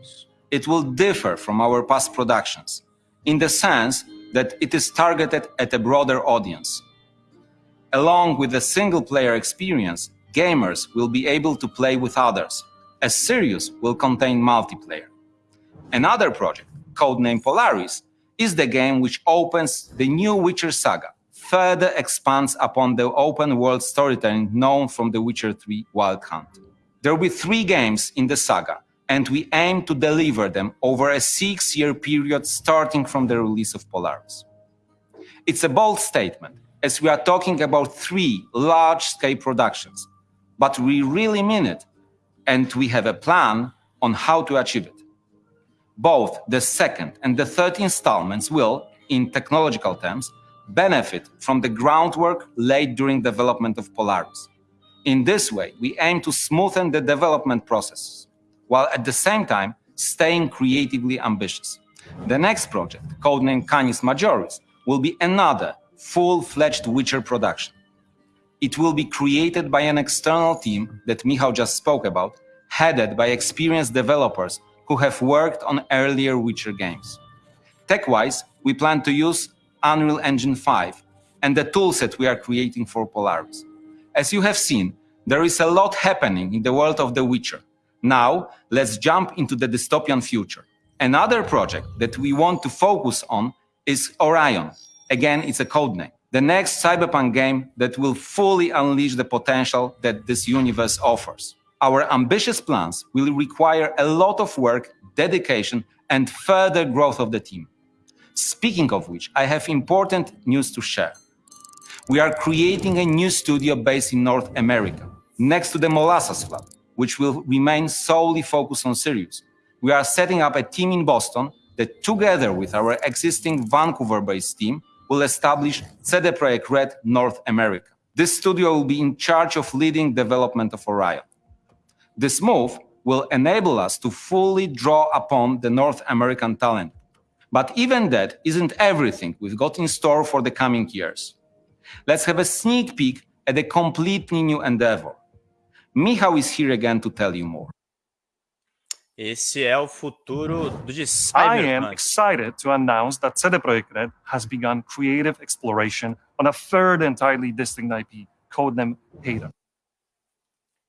It will differ from our past productions in the sense that it is targeted at a broader audience. Along with the single player experience, gamers will be able to play with others, as Sirius will contain multiplayer. Another project, codenamed Polaris, is the game which opens the new Witcher saga, further expands upon the open world storytelling known from The Witcher 3 Wild Hunt. There will be three games in the saga, and we aim to deliver them over a six year period starting from the release of Polaris. It's a bold statement, as we are talking about three large scale productions, but we really mean it, and we have a plan on how to achieve it. Both the second and the third installments will, in technological terms, benefit from the groundwork laid during development of Polaris. In this way, we aim to smoothen the development processes, while at the same time staying creatively ambitious. The next project, codenamed Canis Majoris, will be another full-fledged Witcher production. It will be created by an external team that Michał just spoke about, headed by experienced developers who have worked on earlier Witcher games. Tech-wise, we plan to use Unreal Engine 5 and the toolset we are creating for Polaris. As you have seen, There is a lot happening in the world of The Witcher. Now, let's jump into the dystopian future. Another project that we want to focus on is Orion. Again, it's a code name. The next cyberpunk game that will fully unleash the potential that this universe offers. Our ambitious plans will require a lot of work, dedication, and further growth of the team. Speaking of which, I have important news to share. We are creating a new studio based in North America, next to the Molasses Club, which will remain solely focused on Sirius. We are setting up a team in Boston that, together with our existing Vancouver based team, will establish CD Projekt Red North America. This studio will be in charge of leading development of Orion. This move will enable us to fully draw upon the North American talent. But even that isn't everything we've got in store for the coming years. Let's have a sneak peek at a completely new endeavor. Michał is here again to tell you more. Esse é o futuro do de I am excited to announce that CD Projekt Red has begun creative exploration on a third entirely distinct IP, codename Ada.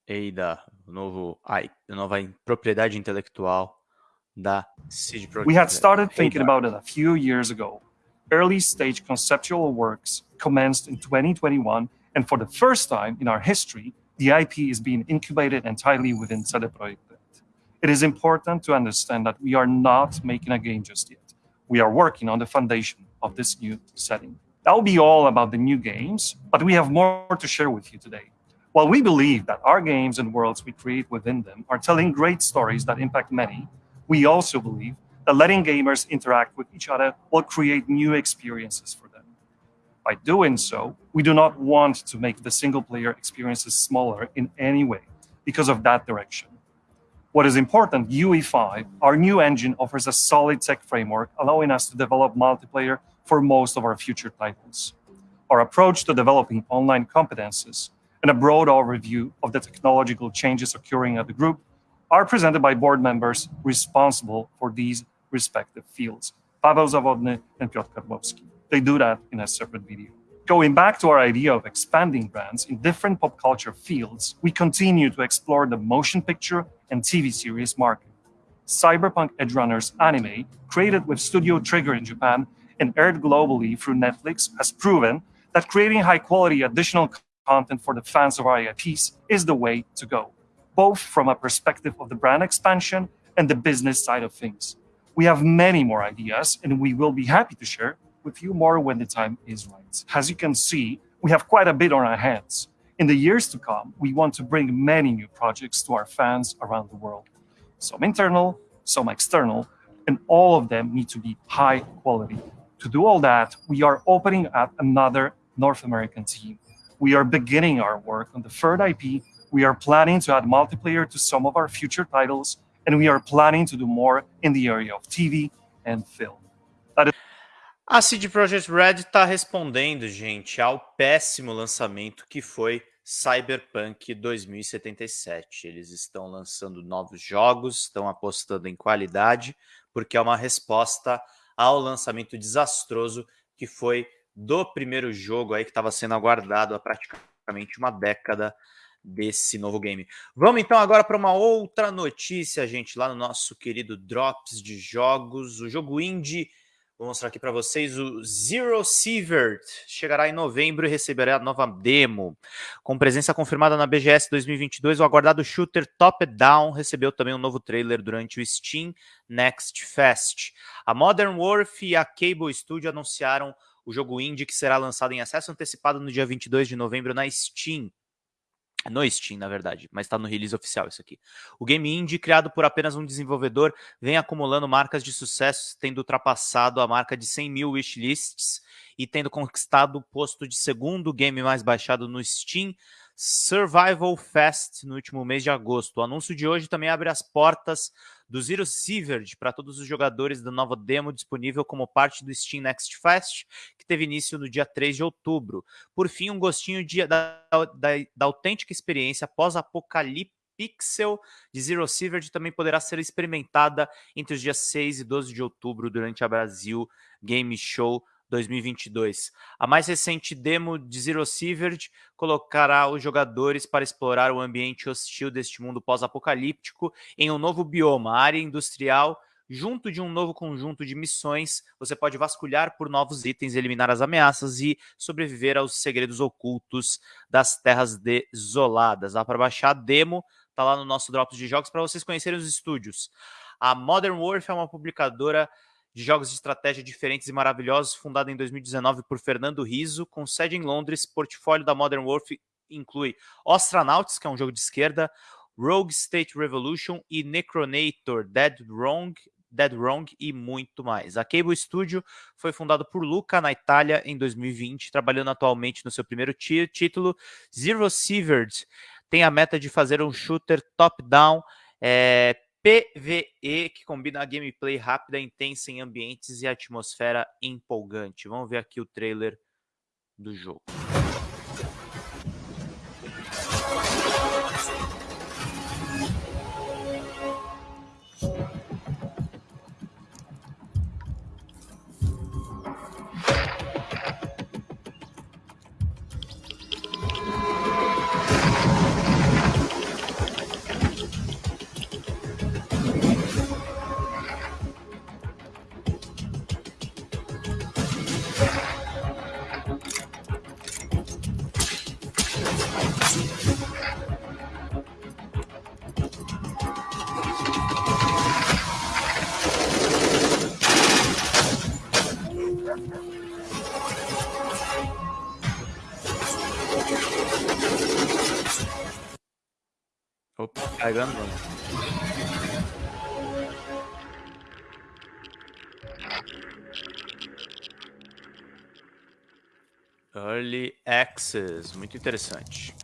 Ada, o novo, ai, a nova propriedade intelectual da CD Projekt We had Red. started thinking about it a few years ago. Early stage conceptual works commenced in 2021, and for the first time in our history, the IP is being incubated entirely within CD It is important to understand that we are not making a game just yet. We are working on the foundation of this new setting. That will be all about the new games, but we have more to share with you today. While we believe that our games and worlds we create within them are telling great stories that impact many, we also believe that letting gamers interact with each other will create new experiences for. By doing so, we do not want to make the single player experiences smaller in any way because of that direction. What is important, UE5, our new engine, offers a solid tech framework allowing us to develop multiplayer for most of our future titles. Our approach to developing online competences and a broad overview of the technological changes occurring at the group are presented by board members responsible for these respective fields, Paweł Zawodny and Piotr Karłowski. They do that in a separate video. Going back to our idea of expanding brands in different pop culture fields, we continue to explore the motion picture and TV series market. Cyberpunk Edgerunners anime, created with Studio Trigger in Japan and aired globally through Netflix, has proven that creating high quality additional content for the fans of our IPs is the way to go, both from a perspective of the brand expansion and the business side of things. We have many more ideas, and we will be happy to share with you more when the time is right. As you can see, we have quite a bit on our hands. In the years to come, we want to bring many new projects to our fans around the world. Some internal, some external, and all of them need to be high quality. To do all that, we are opening up another North American team. We are beginning our work on the third IP. We are planning to add multiplayer to some of our future titles, and we are planning to do more in the area of TV and film. A CD Projekt Red está respondendo, gente, ao péssimo lançamento que foi Cyberpunk 2077. Eles estão lançando novos jogos, estão apostando em qualidade, porque é uma resposta ao lançamento desastroso que foi do primeiro jogo aí que estava sendo aguardado há praticamente uma década desse novo game. Vamos então agora para uma outra notícia, gente, lá no nosso querido Drops de Jogos, o jogo indie Vou mostrar aqui para vocês o Zero Sievert. Chegará em novembro e receberá a nova demo. Com presença confirmada na BGS 2022, o aguardado shooter Top Down recebeu também um novo trailer durante o Steam Next Fest. A Modern Warfare e a Cable Studio anunciaram o jogo indie que será lançado em acesso antecipado no dia 22 de novembro na Steam. No Steam, na verdade, mas está no release oficial isso aqui. O game indie, criado por apenas um desenvolvedor, vem acumulando marcas de sucesso, tendo ultrapassado a marca de 100 mil wishlists e tendo conquistado o posto de segundo game mais baixado no Steam Survival Fest no último mês de agosto. O anúncio de hoje também abre as portas do Zero Severed para todos os jogadores da nova demo disponível como parte do Steam Next Fest, que teve início no dia 3 de outubro. Por fim, um gostinho de, da, da, da autêntica experiência pós-apocalipse Pixel de Zero Severed também poderá ser experimentada entre os dias 6 e 12 de outubro durante a Brasil Game Show 2022. A mais recente demo de Zero Severed colocará os jogadores para explorar o ambiente hostil deste mundo pós-apocalíptico em um novo bioma, área industrial. Junto de um novo conjunto de missões, você pode vasculhar por novos itens, eliminar as ameaças e sobreviver aos segredos ocultos das terras desoladas. Dá para baixar a demo, tá lá no nosso Drops de Jogos para vocês conhecerem os estúdios. A Modern Warfare é uma publicadora de jogos de estratégia diferentes e maravilhosos, fundada em 2019 por Fernando Riso, com sede em Londres. Portfólio da Modern Warfare inclui Astronauts, que é um jogo de esquerda, Rogue State Revolution e Necronator, Dead Wrong, Dead Wrong e muito mais. A Cable Studio foi fundada por Luca na Itália em 2020, trabalhando atualmente no seu primeiro título, Zero Severed. Tem a meta de fazer um shooter top-down, é, PVE, que combina a gameplay rápida, intensa em ambientes e atmosfera empolgante. Vamos ver aqui o trailer do jogo. Carregando. Early Access, muito interessante.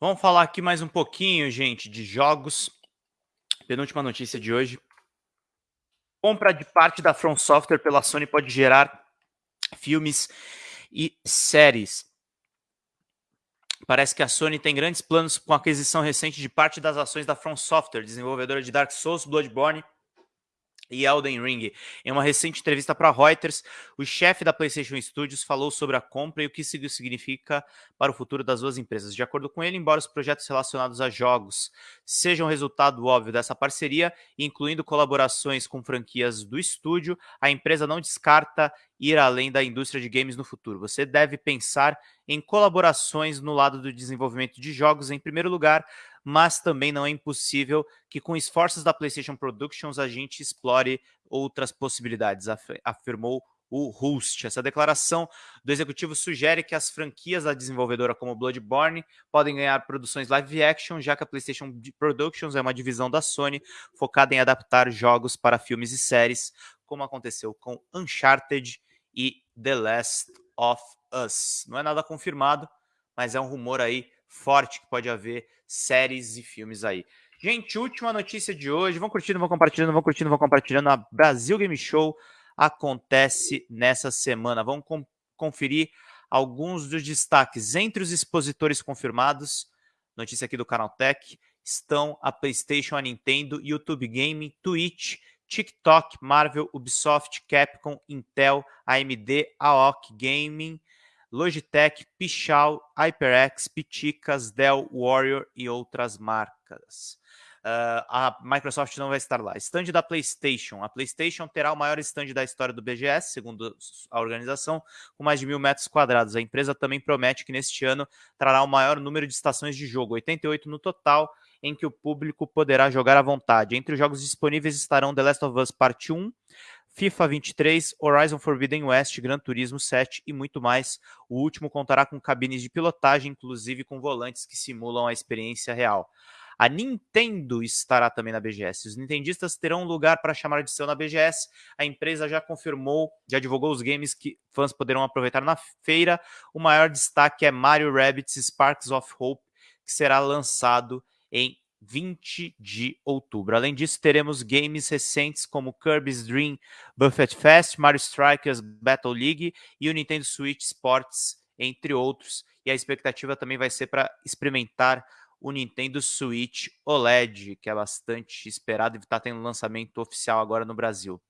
Vamos falar aqui mais um pouquinho, gente, de jogos. Penúltima notícia de hoje. Compra de parte da From Software pela Sony pode gerar filmes e séries. Parece que a Sony tem grandes planos com a aquisição recente de parte das ações da From Software, desenvolvedora de Dark Souls, Bloodborne e Elden Ring. Em uma recente entrevista para Reuters, o chefe da PlayStation Studios falou sobre a compra e o que isso significa para o futuro das duas empresas. De acordo com ele, embora os projetos relacionados a jogos sejam resultado óbvio dessa parceria, incluindo colaborações com franquias do estúdio, a empresa não descarta ir além da indústria de games no futuro. Você deve pensar em colaborações no lado do desenvolvimento de jogos em primeiro lugar, mas também não é impossível que com esforços da PlayStation Productions a gente explore outras possibilidades, afirmou o Rust. Essa declaração do executivo sugere que as franquias da desenvolvedora como Bloodborne podem ganhar produções live action, já que a PlayStation Productions é uma divisão da Sony focada em adaptar jogos para filmes e séries, como aconteceu com Uncharted e The Last of Us. Não é nada confirmado, mas é um rumor aí forte que pode haver séries e filmes aí. Gente, última notícia de hoje. Vão curtindo, vão compartilhando, vão curtindo, vão compartilhando. A Brasil Game Show acontece nessa semana. Vamos com conferir alguns dos destaques. Entre os expositores confirmados, notícia aqui do Canal Tech, estão a PlayStation, a Nintendo, YouTube Game, Twitch, TikTok, Marvel, Ubisoft, Capcom, Intel, AMD, AOC Gaming, Logitech, Pichal, HyperX, Piticas, Dell, Warrior e outras marcas. Uh, a Microsoft não vai estar lá. Stand da PlayStation. A PlayStation terá o maior stand da história do BGS, segundo a organização, com mais de mil metros quadrados. A empresa também promete que neste ano trará o maior número de estações de jogo, 88 no total, em que o público poderá jogar à vontade. Entre os jogos disponíveis estarão The Last of Us Part 1, FIFA 23, Horizon Forbidden West, Gran Turismo 7 e muito mais. O último contará com cabines de pilotagem, inclusive com volantes que simulam a experiência real. A Nintendo estará também na BGS. Os nintendistas terão um lugar para chamar de seu na BGS. A empresa já confirmou, já divulgou os games que fãs poderão aproveitar na feira. O maior destaque é Mario Rabbids Sparks of Hope, que será lançado em 20 de outubro. Além disso, teremos games recentes como Kirby's Dream Buffet Fest, Mario Strikers Battle League e o Nintendo Switch Sports, entre outros. E a expectativa também vai ser para experimentar o Nintendo Switch OLED, que é bastante esperado e está tendo lançamento oficial agora no Brasil.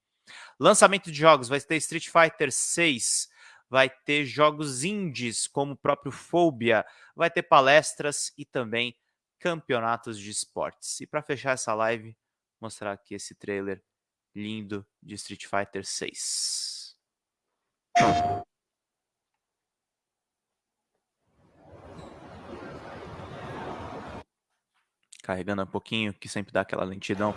Lançamento de jogos, vai ter Street Fighter 6, vai ter jogos indies como o próprio Phobia, vai ter palestras e também campeonatos de esportes. E para fechar essa live, mostrar aqui esse trailer lindo de Street Fighter 6. Carregando um pouquinho, que sempre dá aquela lentidão.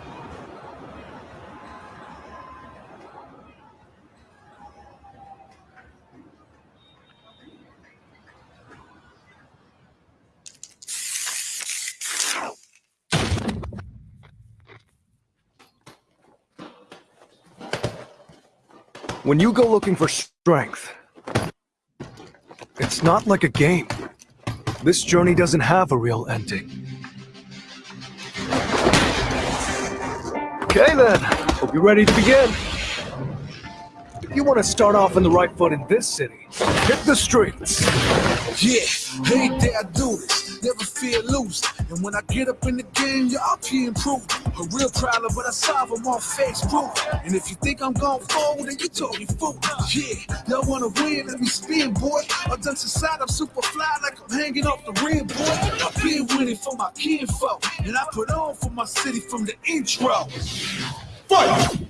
When you go looking for strength, it's not like a game. This journey doesn't have a real ending. Okay then, hope you're ready to begin. If you want to start off on the right foot in this city, hit the streets. Yeah, every day I do this, never fear losing. And when I get up in the game, y'all can improve. A real problem, but I solve them all face proof. And if you think I'm going forward, then you talking fool. Yeah, y'all wanna win, let me spin, boy. I done society, I'm super fly like I'm hanging off the rim, boy. I've been winning for my kinfolk, and I put on for my city from the intro. Fight!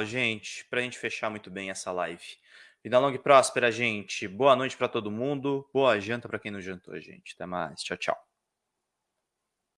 Legal, gente. Para a gente fechar muito bem essa live. Vida longa e próspera, gente. Boa noite para todo mundo. Boa janta para quem não jantou, gente. Até mais. Tchau, tchau.